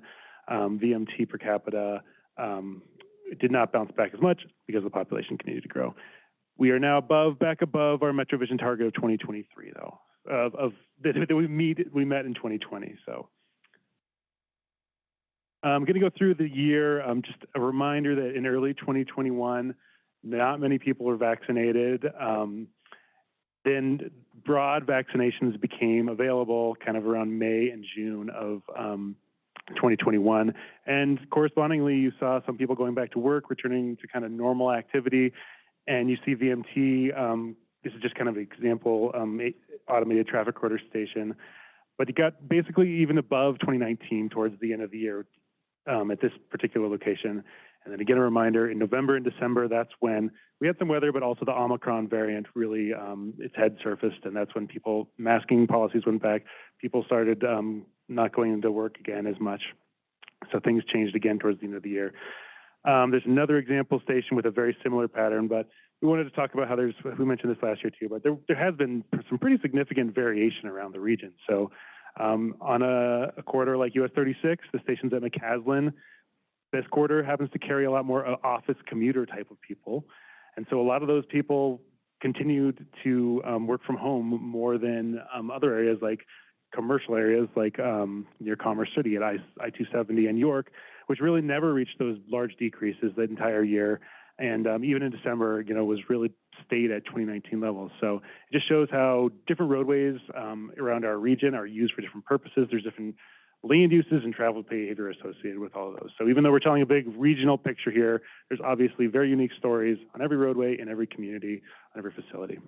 um, VMT per capita um, did not bounce back as much because the population continued to grow. We are now above, back above our MetroVision target of 2023, though, of, of *laughs* that, we meet, we met in 2020. So. I'm going to go through the year. Um, just a reminder that in early 2021, not many people were vaccinated. Um, then broad vaccinations became available kind of around May and June of um, 2021. And correspondingly, you saw some people going back to work, returning to kind of normal activity. And you see VMT, this is just kind of an example, automated traffic recorder station. But it got basically even above 2019 towards the end of the year um, at this particular location. And then again, a reminder, in November and December, that's when we had some weather, but also the Omicron variant really, um, its head surfaced, and that's when people, masking policies went back. People started um, not going into work again as much. So things changed again towards the end of the year. Um, there's another example station with a very similar pattern, but we wanted to talk about how there's, we mentioned this last year too, but there, there has been some pretty significant variation around the region. So um, on a, a, corridor like US 36, the station's at McCaslin. This corridor happens to carry a lot more uh, office commuter type of people. And so a lot of those people continued to um, work from home more than um, other areas like commercial areas like um, near Commerce City at I-270 and York, which really never reached those large decreases the entire year. And um, even in December, you know, was really stayed at 2019 levels. So it just shows how different roadways um, around our region are used for different purposes. There's different land uses and travel behavior associated with all of those. So even though we're telling a big regional picture here, there's obviously very unique stories on every roadway, in every community, on every facility.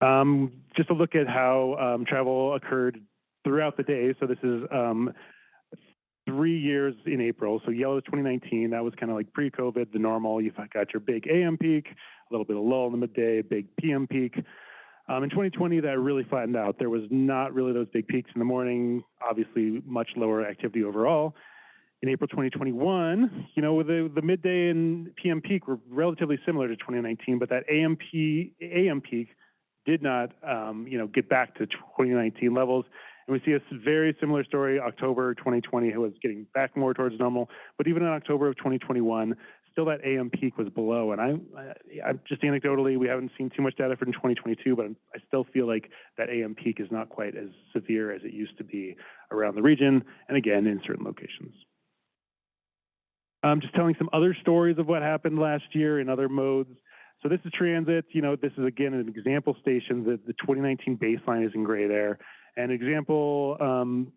Um, just a look at how um, travel occurred throughout the day. So this is um, three years in April. So yellow is 2019. That was kind of like pre-COVID, the normal. You've got your big AM peak, a little bit of lull in the midday, big PM peak. Um, in 2020, that really flattened out. There was not really those big peaks in the morning, obviously much lower activity overall. In April 2021, you know, the, the midday and PM peak were relatively similar to 2019, but that AM, AM peak did not, um, you know, get back to 2019 levels. And we see a very similar story, October 2020, it was getting back more towards normal. But even in October of 2021, still that AM peak was below. And I, I, am just anecdotally, we haven't seen too much data for 2022, but I still feel like that AM peak is not quite as severe as it used to be around the region, and again, in certain locations. I'm just telling some other stories of what happened last year in other modes. So this is transit. You know, this is again an example station. The 2019 baseline is in gray there. An example um,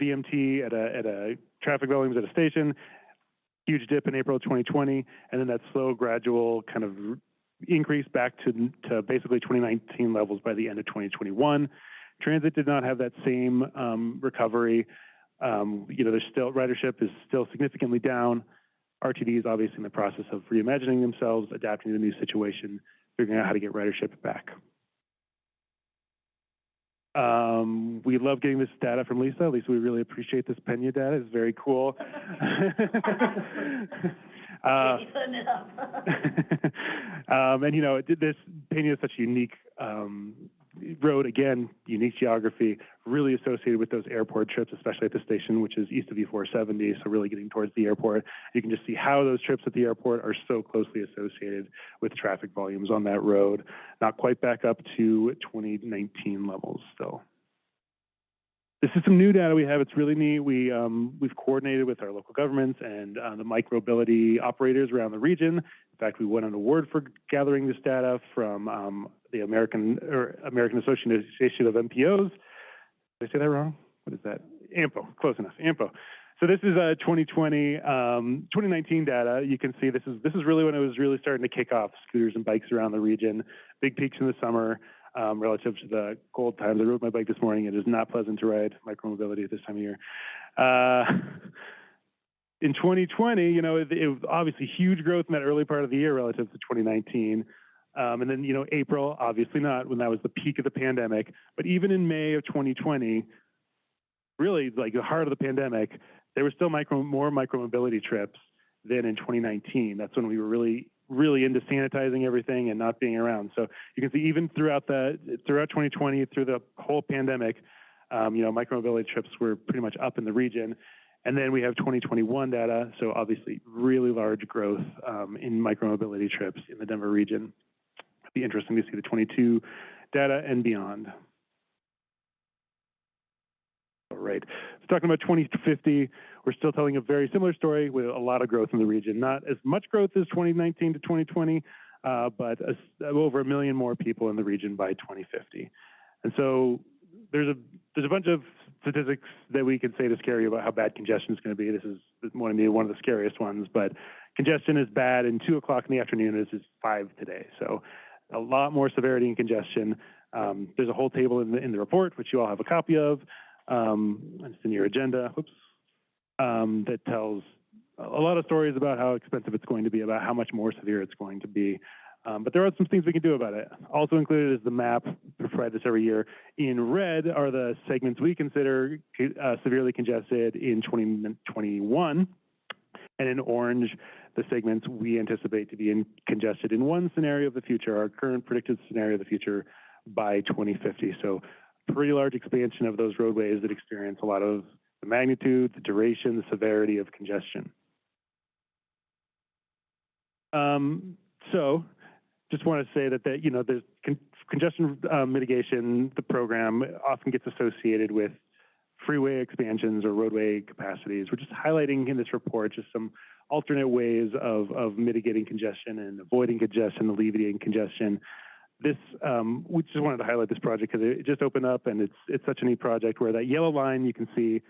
VMT at a, at a traffic volumes at a station huge dip in April 2020, and then that slow, gradual kind of increase back to, to basically 2019 levels by the end of 2021. Transit did not have that same um, recovery. Um, you know, there's still ridership is still significantly down. RTD is obviously in the process of reimagining themselves, adapting to the new situation, figuring out how to get ridership back. Um, we love getting this data from Lisa. Lisa, we really appreciate this Pena data. It's very cool. *laughs* *laughs* uh, *laughs* um, and you know, this Pena is such a unique um, road. Again, unique geography, really associated with those airport trips, especially at the station, which is east of E470. So really getting towards the airport. You can just see how those trips at the airport are so closely associated with traffic volumes on that road. Not quite back up to 2019 levels still. This is some new data we have. It's really neat. We, um, we've coordinated with our local governments and uh, the micromobility operators around the region. In fact, we won an award for gathering this data from um, the American American Association of MPOs. Did I say that wrong? What is that? AMPO, close enough, AMPO. So this is uh, 2020, um, 2019 data. You can see this is this is really when it was really starting to kick off. Scooters and bikes around the region, big peaks in the summer, um, relative to the cold times. I rode my bike this morning. It is not pleasant to ride micromobility at this time of year. Uh, *laughs* in 2020, you know, it, it was obviously huge growth in that early part of the year relative to 2019. Um, and then, you know, April, obviously not when that was the peak of the pandemic. But even in May of 2020, really like the heart of the pandemic, there were still micro, more micromobility trips than in 2019. That's when we were really, really into sanitizing everything and not being around. So you can see even throughout the throughout 2020, through the whole pandemic, um, you know, micromobility trips were pretty much up in the region. And then we have 2021 data, so obviously really large growth um, in micromobility trips in the Denver region. It'd be interesting to see the 22 data and beyond. All right, so talking about 2050, we're still telling a very similar story with a lot of growth in the region. Not as much growth as 2019 to 2020, uh, but a, over a million more people in the region by 2050. And so there's a there's a bunch of statistics that we can say to scare you about how bad congestion is going to be. This is one of the one of the scariest ones, but congestion is bad in two o'clock in the afternoon as is five today. So a lot more severity in congestion. Um, there's a whole table in the in the report which you all have a copy of. Um, it's in your agenda. Whoops. Um, that tells a lot of stories about how expensive it's going to be, about how much more severe it's going to be. Um, but there are some things we can do about it. Also included is the map, we provide this every year. In red are the segments we consider uh, severely congested in 2021. And in orange, the segments we anticipate to be in congested in one scenario of the future, our current predicted scenario of the future by 2050. So pretty large expansion of those roadways that experience a lot of the magnitude, the duration, the severity of congestion. Um, so just want to say that, that you know, there's con congestion uh, mitigation, the program often gets associated with freeway expansions or roadway capacities. We're just highlighting in this report just some alternate ways of, of mitigating congestion and avoiding congestion, alleviating congestion. This, um, we just wanted to highlight this project because it just opened up and it's, it's such a neat project where that yellow line you can see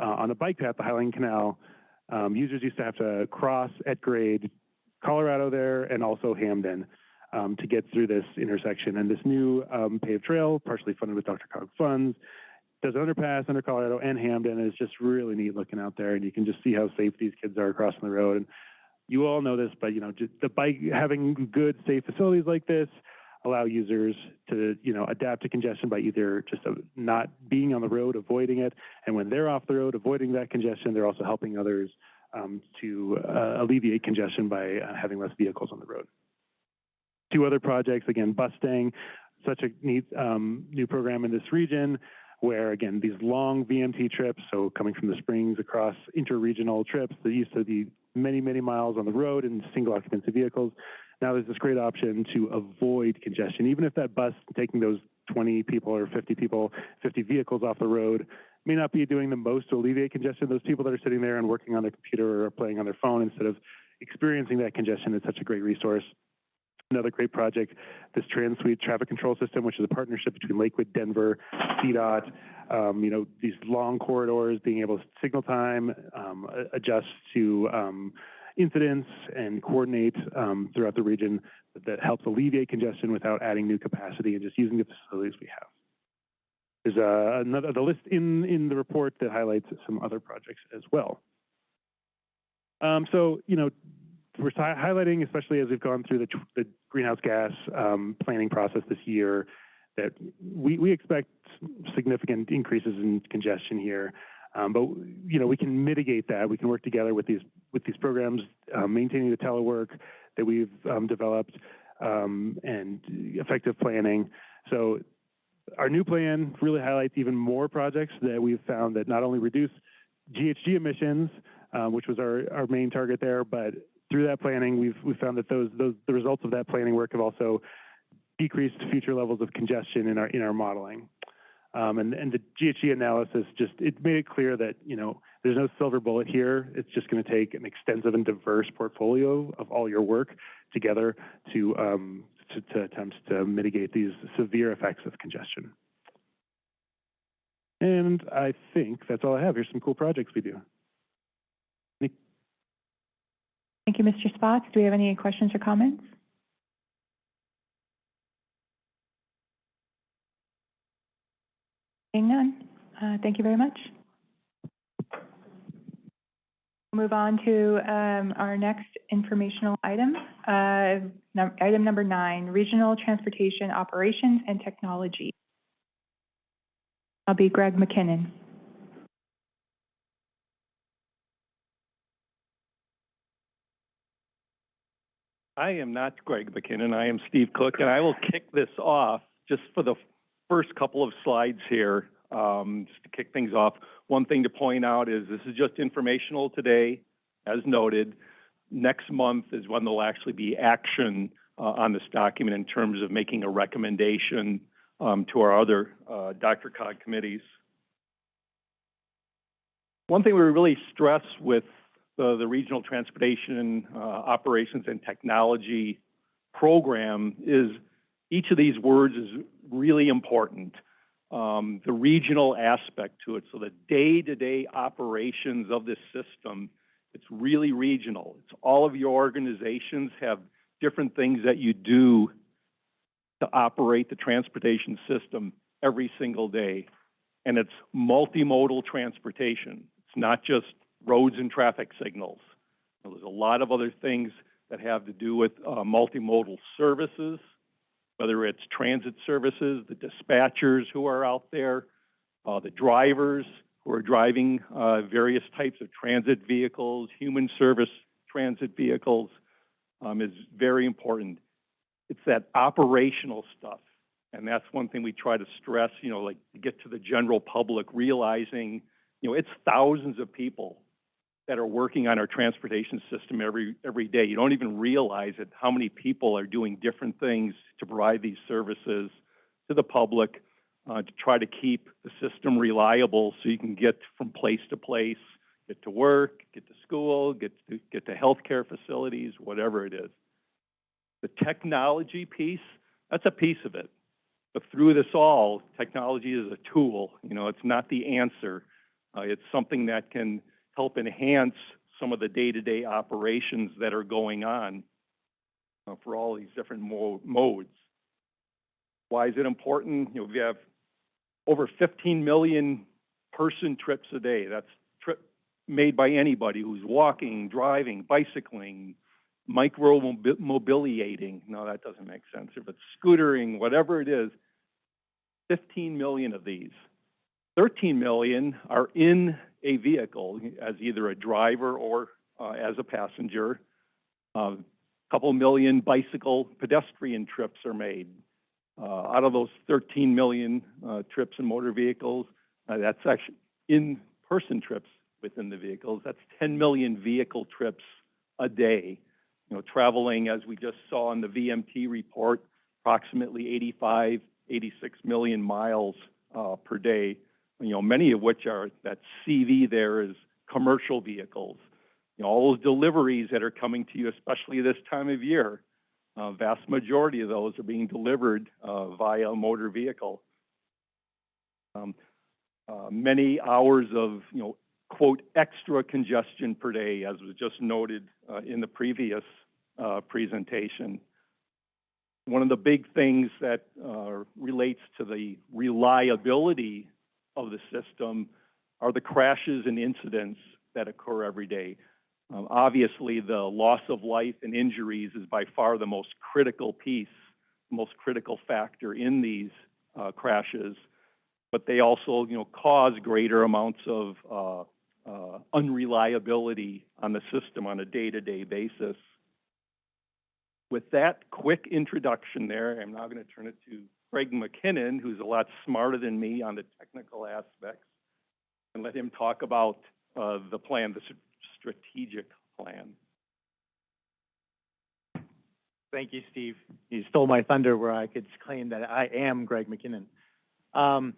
uh, on a bike path, the Highline Canal, um, users used to have to cross at grade Colorado there and also Hampden um, to get through this intersection. And this new um, paved trail, partially funded with DRCOG funds, does underpass under Colorado and Hampden. And it's just really neat looking out there, and you can just see how safe these kids are crossing the road. And you all know this, but you know, the bike having good, safe facilities like this allow users to, you know, adapt to congestion by either just uh, not being on the road, avoiding it, and when they're off the road, avoiding that congestion, they're also helping others um, to uh, alleviate congestion by uh, having less vehicles on the road. Two other projects, again, Bustang, such a neat um, new program in this region where, again, these long VMT trips, so coming from the Springs across interregional trips that used to be many, many miles on the road in single occupancy vehicles. Now there's this great option to avoid congestion. Even if that bus taking those 20 people or 50 people, 50 vehicles off the road may not be doing the most to alleviate congestion, those people that are sitting there and working on their computer or playing on their phone instead of experiencing that congestion is such a great resource. Another great project, this TransSuite traffic control system, which is a partnership between Lakewood, Denver, CDOT, um, you know, these long corridors, being able to signal time, um, adjust to um, incidents and coordinate um, throughout the region that, helps alleviate congestion without adding new capacity and just using the facilities we have. There's a, another the list in in the report that highlights some other projects as well. Um, so you know, we're highlighting, especially as we've gone through the, the greenhouse gas um, planning process this year, that we, we expect significant increases in congestion here. Um, but you know, we can mitigate that. We can work together with these with these programs, uh, maintaining the telework that we've um, developed um, and effective planning. So our new plan really highlights even more projects that we've found that not only reduce GHG emissions, um, which was our, our main target there, but through that planning, we've, we found that those, those, the results of that planning work have also decreased future levels of congestion in our, in our modeling. Um, and, and the GHG analysis just, it made it clear that, you know, there's no silver bullet here. It's just going to take an extensive and diverse portfolio of all your work together to, um, to, to attempt to mitigate these severe effects of congestion. And I think that's all I have. Here's some cool projects we do.
Thank you, Mr. Spotts. Do we have any questions or comments? Seeing none, uh, thank you very much. We'll Move on to um, our next informational item, uh, num- item number nine, Regional Transportation Operations and Technology. I'll be Greg McKinnon.
I am not Greg McKinnon, I am Steve Cook, and I will kick this off just for the first couple of slides here. Um, just to kick things off, one thing to point out is this is just informational today, as noted. Next month is when there'll actually be action uh, on this document in terms of making a recommendation um, to our other uh, DRCOG committees. One thing we really stress with the, the Regional Transportation uh, Operations and Technology Program is each of these words is really important. Um, the regional aspect to it, so the day-to-day operations of this system, it's really regional. It's all of your organizations have different things that you do to operate the transportation system every single day. And it's multimodal transportation. It's not just roads and traffic signals. There's a lot of other things that have to do with uh, multimodal services, whether it's transit services, the dispatchers who are out there, uh, the drivers who are driving uh, various types of transit vehicles, human service transit vehicles, um, is very important. It's that operational stuff. And that's one thing we try to stress, you know, like to get to the general public realizing, you know, it's thousands of people that are working on our transportation system every every day. You don't even realize it how many people are doing different things to provide these services to the public uh, to try to keep the system reliable so you can get from place to place, get to work, get to school, get to get to healthcare facilities, whatever it is. The technology piece, that's a piece of it. But through this all, technology is a tool. You know, it's not the answer. Uh, it's something that can help enhance some of the day-to-day operations that are going on uh, for all these different mo- modes. Why is it important? You know, we have over 15 million person trips a day. That's trip made by anybody who's walking, driving, bicycling, micro mobiliating. No, that doesn't make sense. If it's scootering, whatever it is, 15 million of these. 13 million are in a vehicle as either a driver or uh, as a passenger. A uh, couple million bicycle pedestrian trips are made. Uh, out of those 13 million uh, trips in motor vehicles, uh, that's actually in-person trips within the vehicles. That's 10 million vehicle trips a day. You know, traveling, as we just saw in the VMT report, approximately 85, 86 million miles uh, per day you know, many of which are, that CV there is commercial vehicles. You know, all those deliveries that are coming to you, especially this time of year, uh, vast majority of those are being delivered uh, via a motor vehicle. Um, uh, many hours of, you know, quote, extra congestion per day, as was just noted uh, in the previous uh, presentation. One of the big things that uh, relates to the reliability of the system are the crashes and incidents that occur every day. Um, obviously, the loss of life and injuries is by far the most critical piece, most critical factor in these uh, crashes, but they also, you know, cause greater amounts of uh, uh, unreliability on the system on a day-to-day -day basis. With that quick introduction there, I'm now going to turn it to Craig McKinnon, who's a lot smarter than me on the technical aspects, and let him talk about uh, the plan, the strategic plan.
Thank you, Steve. You stole my thunder where I could claim that I am Greg McKinnon. Um,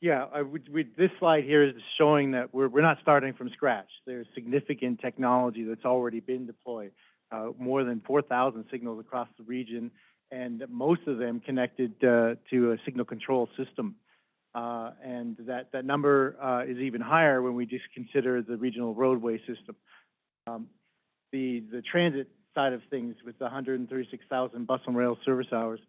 yeah, I would, we, this slide here is showing that we're, we're not starting from scratch. There's significant technology that's already been deployed. Uh, more than 4,000 signals across the region and most of them connected uh, to a signal control system. Uh, and that, that number uh, is even higher when we just consider the regional roadway system. Um, the, the transit side of things with the 136,000 bus and rail service hours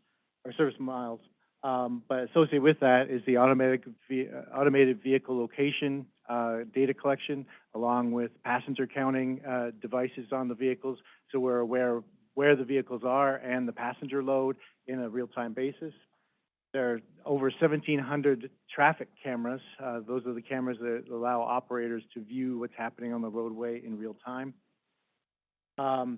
or service miles Um, but associated with that is the automatic, ve- automated vehicle location, uh, data collection, along with passenger counting, uh, devices on the vehicles. So we're aware where the vehicles are and the passenger load in a real-time basis. There are over seventeen hundred traffic cameras. Uh, those are the cameras that allow operators to view what's happening on the roadway in real time. Um,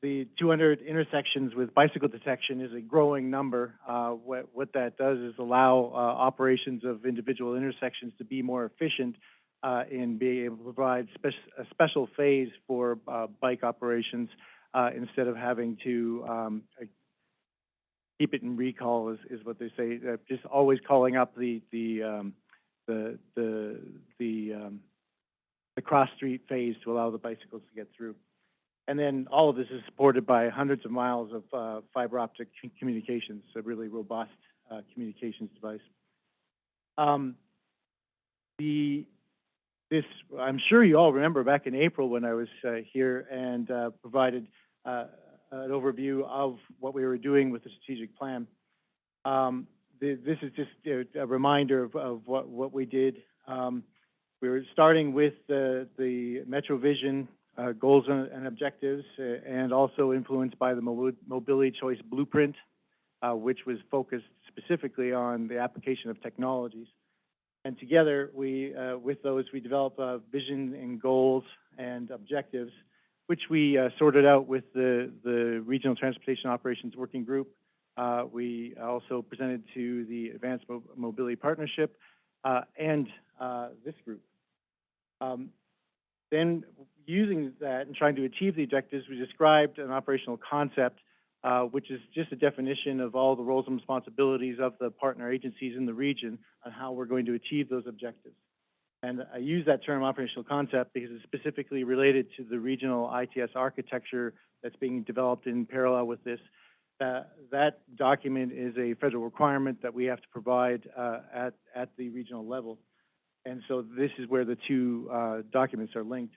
the two hundred intersections with bicycle detection is a growing number. Uh, what, what that does is allow, uh, operations of individual intersections to be more efficient, uh, in being able to provide spec- a special phase for, uh, bike operations, uh, instead of having to, um, keep it in recall is, is what they say, uh, just always calling up the, the, um, the, the, the, um, the cross-street phase to allow the bicycles to get through. And then all of this is supported by hundreds of miles of, uh, fiber optic communications, a really robust, uh, communications device. Um, the, this, I'm sure you all remember back in April when I was, uh, here and, uh, provided, uh, an overview of what we were doing with the strategic plan. Um, the, this is just a, a reminder of, of what, what we did. Um, we were starting with the, the MetroVision, uh, goals and, and objectives, uh, and also influenced by the Mobility Choice Blueprint, uh, which was focused specifically on the application of technologies. And together, we, uh, with those, we develop a vision and goals and objectives, which we uh, sorted out with the, the Regional Transportation Operations Working Group. Uh, we also presented to the Advanced Mo- Mobility Partnership uh, and uh, this group. Um, then, using that and trying to achieve the objectives, we described an operational concept, uh, which is just a definition of all the roles and responsibilities of the partner agencies in the region on how we're going to achieve those objectives. And I use that term operational concept because it's specifically related to the regional ITS architecture that's being developed in parallel with this. Uh, that document is a federal requirement that we have to provide uh, at, at the regional level. And so this is where the two uh, documents are linked.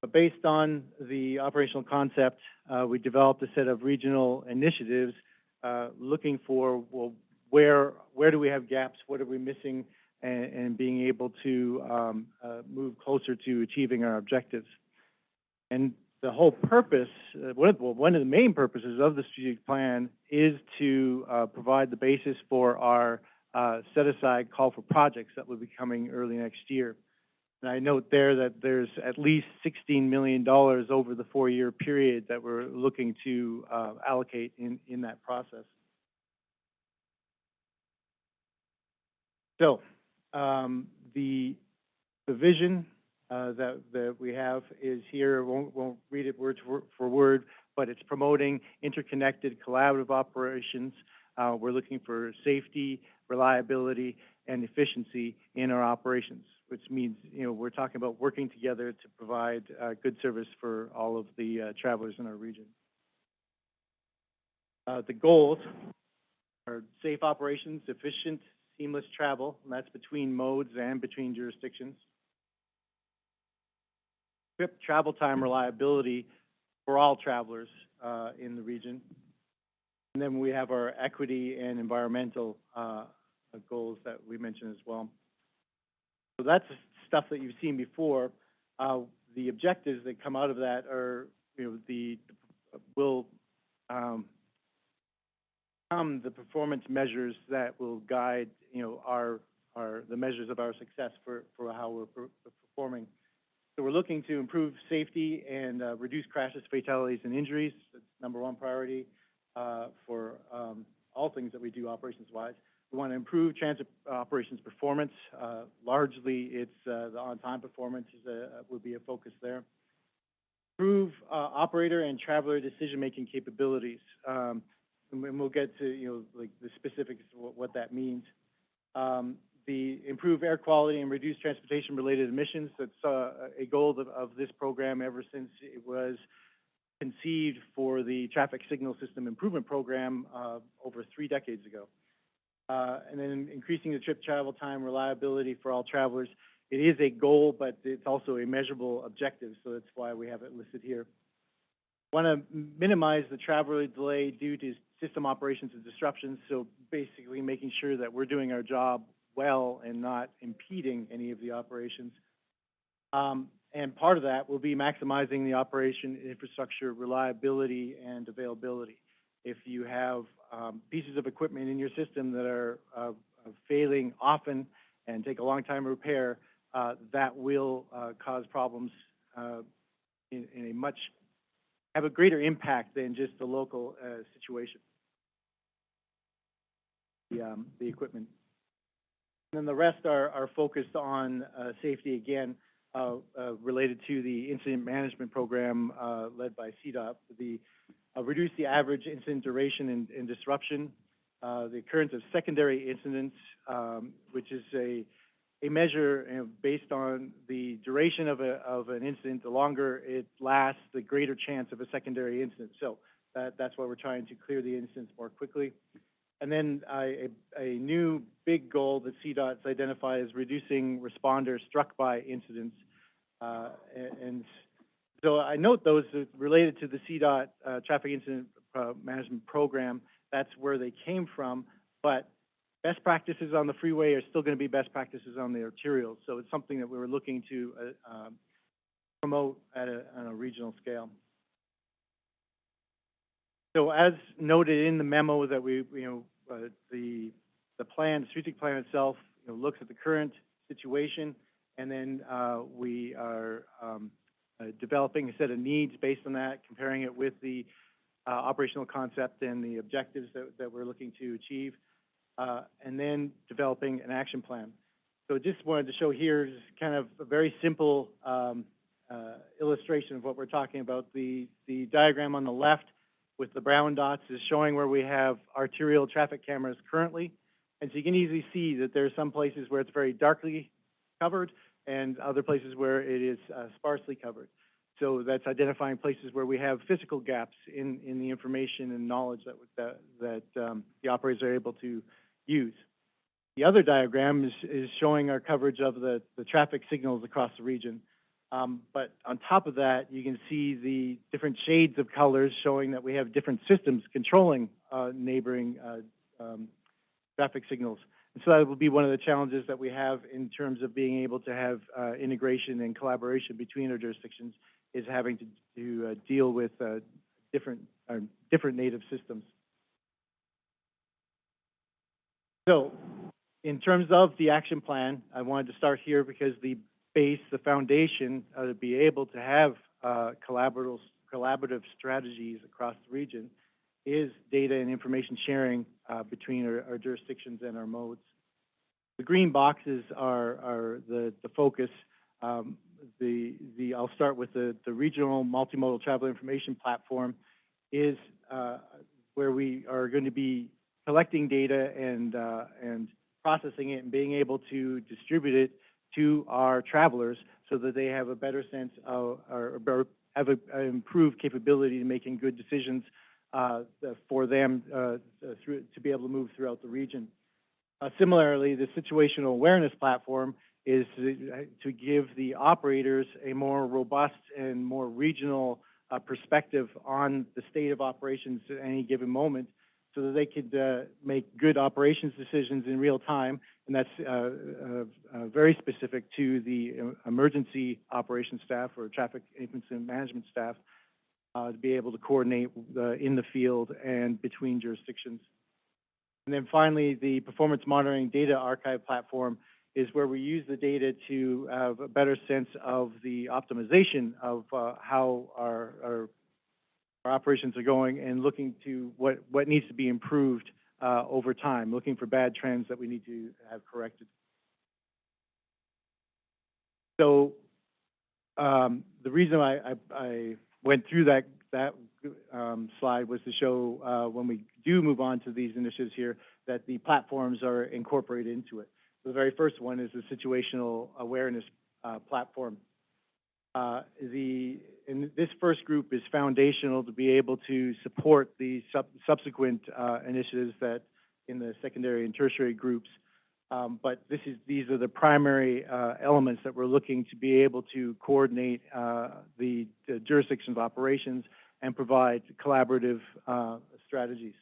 But based on the operational concept, uh, we developed a set of regional initiatives uh, looking for, well, where, where do we have gaps? What are we missing? And, and being able to um, uh, move closer to achieving our objectives. And the whole purpose, uh, one, of, well, one of the main purposes of the strategic plan is to uh, provide the basis for our uh, set-aside call for projects that will be coming early next year. And I note there that there's at least $16 million over the four-year period that we're looking to uh, allocate in, in that process. So, um, the, the vision, uh, that, that we have is here, won't, won't read it word for, word, but it's promoting interconnected collaborative operations. Uh, we're looking for safety, reliability, and efficiency in our operations, which means, you know, we're talking about working together to provide, uh, good service for all of the, uh, travelers in our region. Uh, the goals are safe operations, efficient, seamless travel, and that's between modes and between jurisdictions. Trip travel time reliability for all travelers uh, in the region. And then we have our equity and environmental uh, goals that we mentioned as well. So that's stuff that you've seen before. Uh, the objectives that come out of that are, you know, the will um, the performance measures that will guide, you know, our, our, the measures of our success for, for how we're per- performing. So we're looking to improve safety and, uh, reduce crashes, fatalities, and injuries. That's number one priority, uh, for, um, all things that we do operations-wise. We want to improve transit operations performance. Uh, largely, it's, uh, the on-time performance is a, would be a focus there. Improve, uh, operator and traveler decision-making capabilities. Um, and we'll get to, you know, like the specifics of what, what that means. Um, the improve air quality and reduce transportation-related emissions. That's uh, a goal of, of this program ever since it was conceived for the Traffic Signal System Improvement Program uh, over three decades ago. Uh, and then increasing the trip travel time reliability for all travelers. It is a goal, but it's also a measurable objective, so that's why we have it listed here. Want to minimize the traveler delay due to system operations and disruptions, so basically making sure that we're doing our job well and not impeding any of the operations. Um, and part of that will be maximizing the operation infrastructure reliability and availability. If you have um, pieces of equipment in your system that are uh, failing often and take a long time to repair, uh, that will uh, cause problems uh, in, in a much have a greater impact than just the local uh, situation. The um, the equipment. And then the rest are are focused on uh, safety again, uh, uh, related to the incident management program uh, led by CDOT. The uh, reduce the average incident duration and, and disruption, uh, the occurrence of secondary incidents, um, which is a a measure you know, based on the duration of a of an incident. The longer it lasts, the greater chance of a secondary incident. So that that's why we're trying to clear the incidents more quickly. And then uh, a, new big goal that CDOT's identified is reducing responders struck by incidents. Uh, and so I note those related to the CDOT uh, traffic incident uh, management program. That's where they came from, but best practices on the freeway are still going to be best practices on the arterials. So it's something that we were looking to uh, um, promote at a, on a regional scale. So as noted in the memo that we, you know, uh, the the plan, the strategic plan itself, you know, looks at the current situation, and then uh, we are um, developing a set of needs based on that, comparing it with the uh, operational concept and the objectives that, that we're looking to achieve, uh, and then developing an action plan. So just wanted to show here is kind of a very simple um, uh, illustration of what we're talking about. The the diagram on the left with the brown dots is showing where we have arterial traffic cameras currently. And so you can easily see that there are some places where it's very darkly covered and other places where it is uh, sparsely covered. So that's identifying places where we have physical gaps in, in the information and knowledge that, that, that um, the operators are able to use. The other diagram is, is showing our coverage of the, the traffic signals across the region. Um, but on top of that, you can see the different shades of colors showing that we have different systems controlling uh, neighboring uh, um, traffic signals. So that will be one of the challenges that we have in terms of being able to have uh, integration and collaboration between our jurisdictions is having to, to uh, deal with uh, different, uh, different native systems. So in terms of the action plan, I wanted to start here because the base, the foundation, uh, to be able to have uh, collaborative, collaborative strategies across the region is data and information sharing uh, between our, jurisdictions and our modes. The green boxes are, the, focus. Um, the, the, I'll start with the, regional multimodal travel information platform is uh, where we are going to be collecting data and, uh, and processing it and being able to distribute it to our travelers so that they have a better sense of, or, have an improved capability to making good decisions for them uh, through, to be able to move throughout the region. Uh, similarly, the situational awareness platform is to, to, give the operators a more robust and more regional uh, perspective on the state of operations at any given moment so that they could uh, make good operations decisions in real time. And that's uh, uh, uh very specific to the uh, emergency operations staff or traffic incident management staff uh, to be able to coordinate in the field and between jurisdictions. And then finally, the performance monitoring data archive platform is where we use the data to have a better sense of the optimization of how our, our our operations are going and looking to what, what needs to be improved uh, over time, looking for bad trends that we need to have corrected. So um, the reason I, I, I, went through that, that um, slide was to show uh, when we do move on to these initiatives here that the platforms are incorporated into it. The very first one is the situational awareness uh, platform. Uh, the and this first group is foundational to be able to support the sub subsequent uh, initiatives that in the secondary and tertiary groups. Um, but this is these are the primary uh, elements that we're looking to be able to coordinate uh, the, the, jurisdiction's operations and provide collaborative uh, strategies.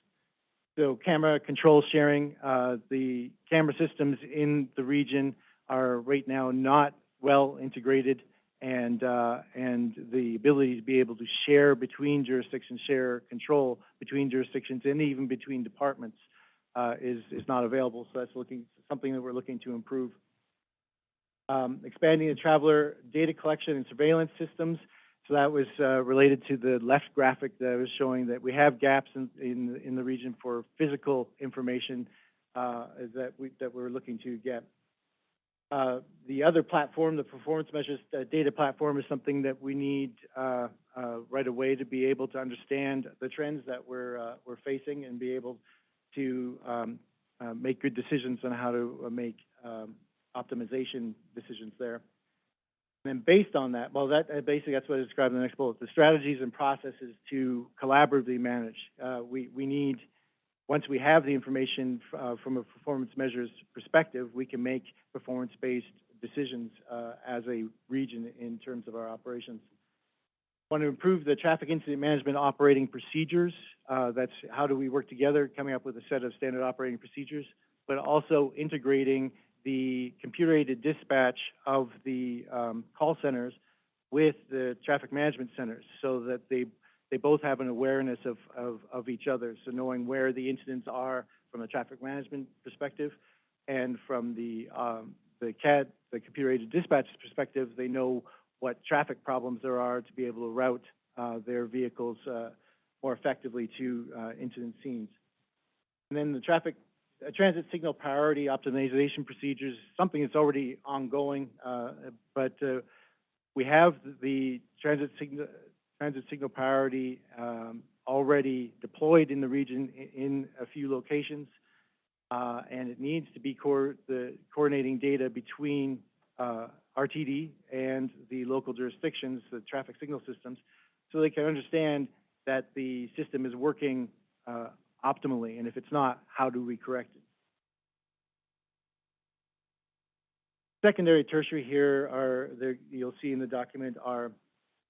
So camera control sharing, uh, the camera systems in the region are right now not well integrated and, uh, and the ability to be able to share between jurisdictions, share control between jurisdictions and even between departments, uh, is, is not available. So that's looking, something that we're looking to improve. Um, expanding the traveler data collection and surveillance systems. So that was, uh, related to the left graphic that I was showing that we have gaps in, in, in the region for physical information, uh, that we, that we're looking to get. Uh, the other platform, the performance measures uh, data platform, is something that we need uh, uh, right away to be able to understand the trends that we're we're facing and be able to um, uh, make good decisions on how to uh, make um, optimization decisions there. And then based on that, well, that basically that's what I described in the next bullet. The strategies and processes to collaboratively manage. Uh, we we need once we have the information uh, from a performance measures perspective, we can make performance-based decisions uh, as a region in terms of our operations. Want to improve the traffic incident management operating procedures. Uh, that's how do we work together, coming up with a set of standard operating procedures, but also integrating the computer-aided dispatch of the um, call centers with the traffic management centers so that they they both have an awareness of, of, of each other. So knowing where the incidents are from a traffic management perspective and from the, um, the CAD, the computer-aided dispatch perspective, they know what traffic problems there are to be able to route uh, their vehicles uh, more effectively to uh, incident scenes. And then the traffic uh, transit signal priority optimization procedures, something that's already ongoing, uh, but uh, we have the transit signal transit signal priority um, already deployed in the region in, a few locations, uh, and it needs to be the coordinating data between uh, RTD and the local jurisdictions, the traffic signal systems, so they can understand that the system is working uh, optimally, and if it's not, how do we correct it? Secondary, tertiary here are, there, you'll see in the document, are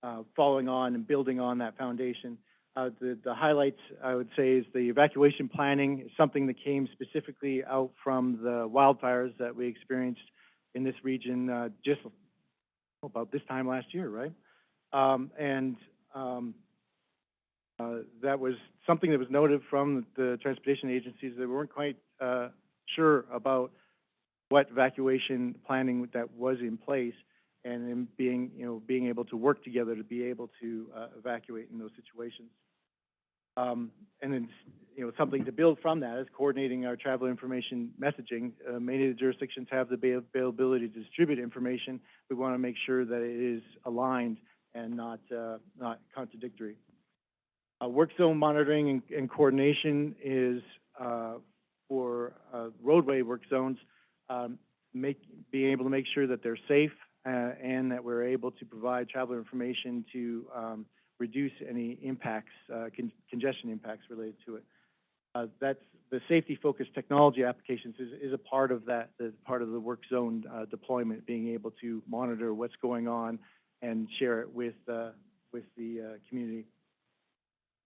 uh, following on and building on that foundation. Uh, the, the highlights, I would say, is the evacuation planning is something that came specifically out from the wildfires that we experienced in this region uh, just about this time last year, right? Um, and um, uh, that was something that was noted from the transportation agencies. They weren't quite uh, sure about what evacuation planning that was in place and in being, you know, being able to work together to be able to uh, evacuate in those situations. Um, and then, you know, something to build from that is coordinating our travel information messaging. Uh, many of the jurisdictions have the availability to distribute information. We want to make sure that it is aligned and not uh, not contradictory. Uh, work zone monitoring and, and coordination is uh, for uh, roadway work zones. Um, make being able to make sure that they're safe uh, and that we're able to provide traveler information to um, reduce any impacts, uh, con congestion impacts related to it. Uh, that's the safety-focused technology applications is, is a part of that, the part of the work zone deployment, being able to monitor what's going on and share it with with the community.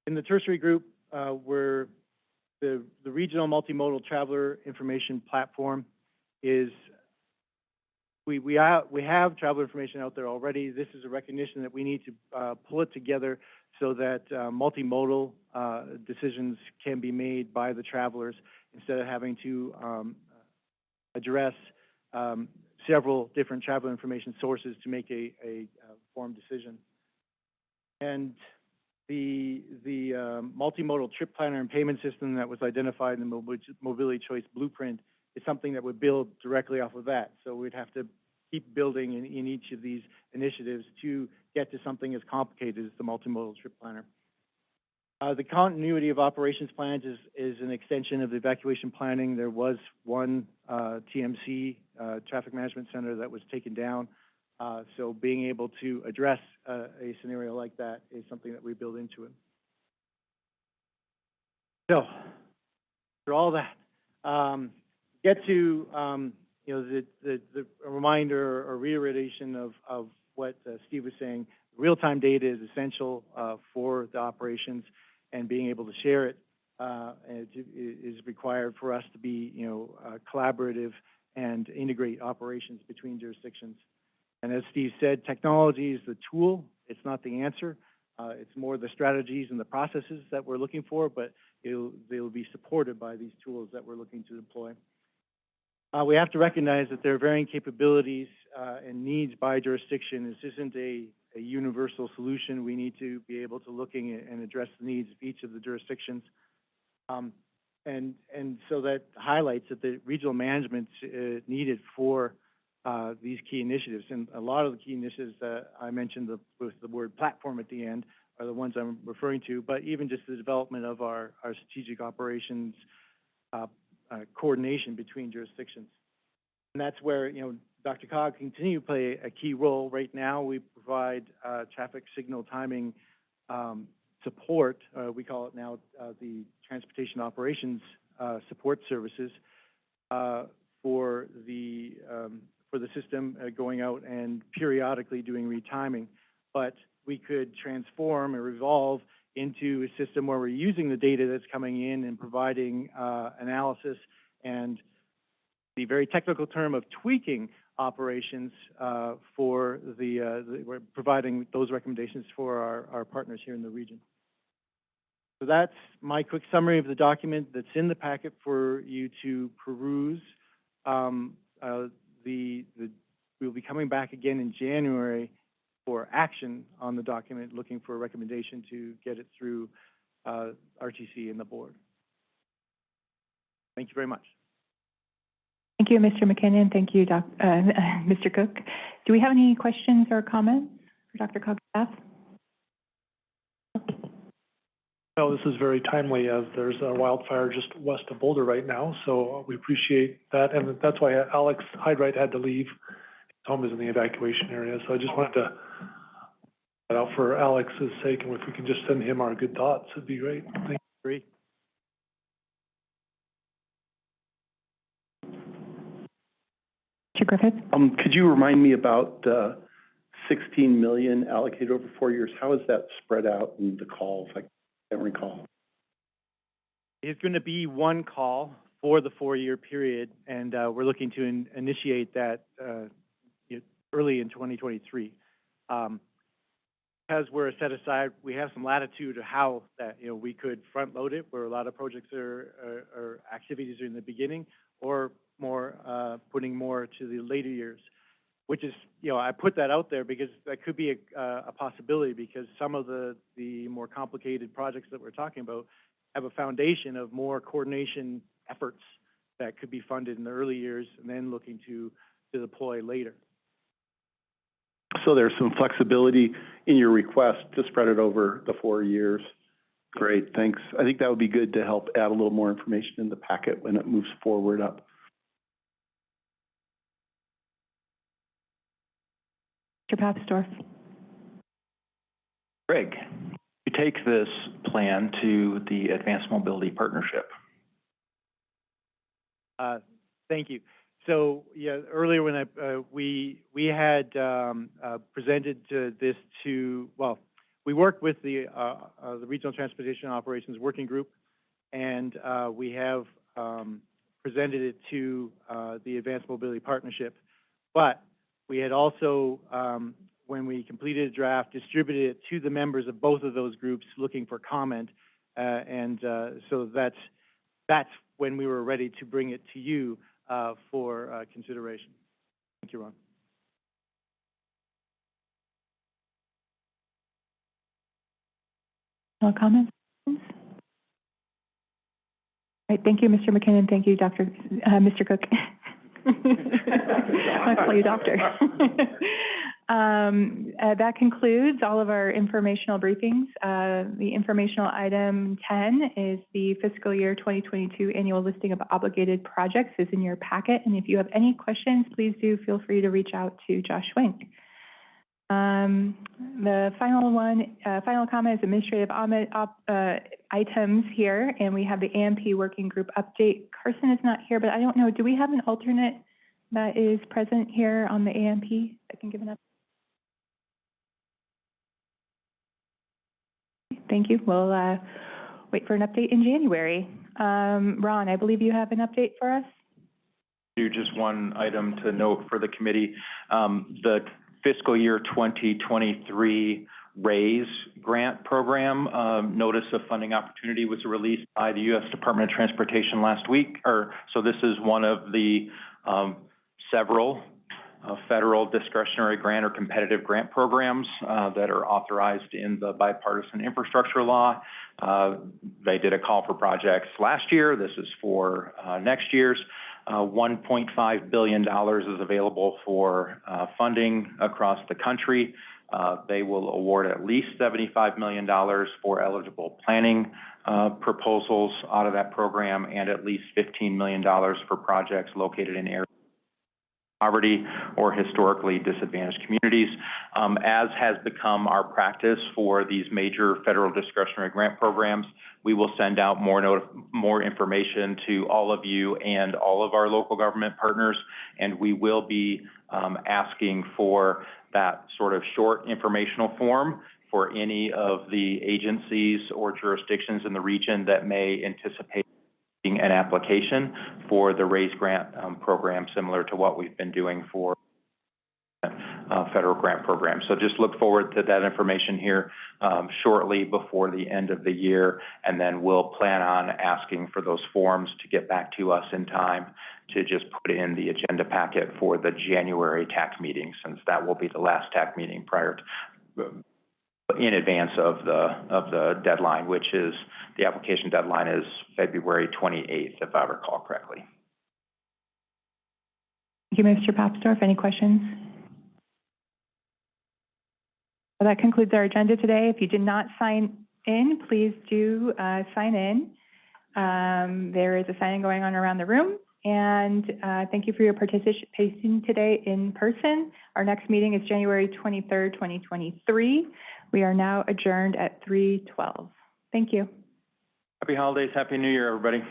In the tertiary group, uh, we're the the regional multimodal traveler information platform is we, we, have, we have travel information out there already. This is a recognition that we need to uh, pull it together so that uh, multimodal uh, decisions can be made by the travelers instead of having to um, address um, several different travel information sources to make a, a, a formed decision. And the, the um, multimodal trip planner and payment system that was identified in the mobility choice blueprint is something that would build directly off of that. So we'd have to keep building in, in each of these initiatives to get to something as complicated as the multimodal trip planner. Uh, the continuity of operations plans is, is an extension of the evacuation planning. There was one uh, TMC, uh, Traffic Management Center, that was taken down. Uh, so being able to address uh, a scenario like that is something that we build into it. So, for all that, um, get to um, you know the, the, the reminder or reiteration of, of what uh, Steve was saying. Real-time data is essential uh, for the operations, and being able to share it uh, is required for us to be, you know, uh, collaborative and integrate operations between jurisdictions. And as Steve said, technology is the tool, it's not the answer. Uh, it's more the strategies and the processes that we're looking for, but it'll, they'll be supported by these tools that we're looking to deploy. Uh, we have to recognize that there are varying capabilities, uh, and needs by jurisdiction. This isn't a, a universal solution. We need to be able to at- and address the needs of each of the jurisdictions. Um, and, and so that highlights that the regional management uh, needed for, uh, these key initiatives. And a lot of the key initiatives that I mentioned the, with the word platform at the end are the ones I'm referring to, but even just the development of our, our strategic operations, uh, uh, coordination between jurisdictions. And that's where, you know, DRCOG continue to play a key role. Right now, we provide, uh, traffic signal timing, um, support. Uh, we call it now, uh, the Transportation Operations, Support Services, for the, um, for the system, uh, going out and periodically doing retiming. But we could transform or evolve into a system where we're using the data that's coming in and providing, uh, analysis and the very technical term of tweaking operations, uh, for the, uh, the, we're providing those recommendations for our, our partners here in the region. So that's my quick summary of the document that's in the packet for you to peruse. Um, uh, the, the, we'll be coming back again in January for action on the document, looking for a recommendation to get it through, uh, RTC and the board. Thank you very much.
Thank you, Mr. McKinnon. Thank you, Doc, uh, *laughs* Mr. Cook. Do we have any questions or comments for DRCOG staff?
No, this is very timely as there's a wildfire just west of Boulder right now, so we appreciate that. And that's why Alex Hyde-Wright had to leave. His home is in the evacuation area, so I just wanted to put out for Alex's sake, and if we can just send him our good thoughts, it'd be great. Thank
Agree.
Mr. Griffith?
Um, could you remind me about, uh, sixteen million allocated over four years? How is that spread out in the calls? I can't recall.
It's going to be one call for the four-year period, and uh, we're looking to in- initiate that uh, early in 2023. Um, Because we're a set aside, we have some latitude of how that, you know, we could front-load it, where a lot of projects are, activities are in the beginning, or more, uh, putting more to the later years. Which is, you know, I put that out there because that could be a, uh, a possibility, because some of the, the more complicated projects that we're talking about have a foundation of more coordination efforts that could be funded in the early years and then looking to, to deploy later.
So there's some flexibility in your request to spread it over the four years. Great, thanks. I think that would be good to help add a little more information in the packet when it moves forward up.
Mr. Papsdorf?
Greg, you take this plan to the Advanced Mobility Partnership.
Uh, Thank you. So, yeah, earlier when I, uh, we, we had, um, uh, presented to this to, well, we worked with the, uh, uh, the Regional Transportation Operations Working Group, and, uh, we have, um, presented it to, uh, the Advanced Mobility Partnership. But we had also, um, when we completed a draft, distributed it to the members of both of those groups looking for comment. Uh, and, uh, so that's, that's when we were ready to bring it to you, uh, for, uh, consideration. Thank you, Ron.
No comments? All right, thank you, Mr. McKinnon. Thank you, Dr., uh, Mr. Cook. *laughs* I call you doctor. *laughs* Um, uh, that concludes all of our informational briefings. Uh, the informational item ten is the fiscal year twenty twenty-two annual listing of obligated projects is in your packet. And if you have any questions, please do feel free to reach out to Josh Wink. Um, the final one, uh, final comment is administrative op, uh, items here, and we have the AMP working group update. Carson is not here, but I don't know, do we have an alternate that is present here on the AMP that can give an update? Thank you. We'll, uh, wait for an update in January. Um, Ron, I believe you have an update for us?
Do just one item to note for the committee. Um, the fiscal year twenty twenty-three RAISE grant program, um, notice of funding opportunity was released by the U.S. Department of Transportation last week, or, so this is one of the, um, several uh, federal discretionary grant or competitive grant programs, uh, that are authorized in the bipartisan infrastructure law. Uh, they did a call for projects last year. This is for, uh, next year's. Uh, $1.5 billion is available for uh, funding across the country. Uh, They will award at least $75 million for eligible planning uh, proposals out of that program and at least $15 million for projects located in areas of poverty or historically disadvantaged communities. Um, As has become our practice for these major federal discretionary grant programs, we will send out more more information to all of you and all of our local government partners. And we will be, um, asking for that sort of short informational form for any of the agencies or jurisdictions in the region that may anticipate an application for the RAISE grant, um, program, similar to what we've been doing for federal grant program. So just look forward to that information here um, shortly before the end of the year, and then we'll plan on asking for those forms to get back to us in time to just put in the agenda packet for the January TAC meeting, since that will be the last TAC meeting prior to, in advance of the, of the deadline, which is, the application deadline is February twenty-eighth, if I recall correctly.
Thank you, Mr. Papsdorf. Any questions? Well, that concludes our agenda today. If you did not sign in, please do uh, sign in. Um, There is a signing going on around the room. And uh, thank you for your participation today in person. Our next meeting is January 23rd, 2023. We are now adjourned at 3:12. Thank you.
Happy holidays, Happy New Year, everybody.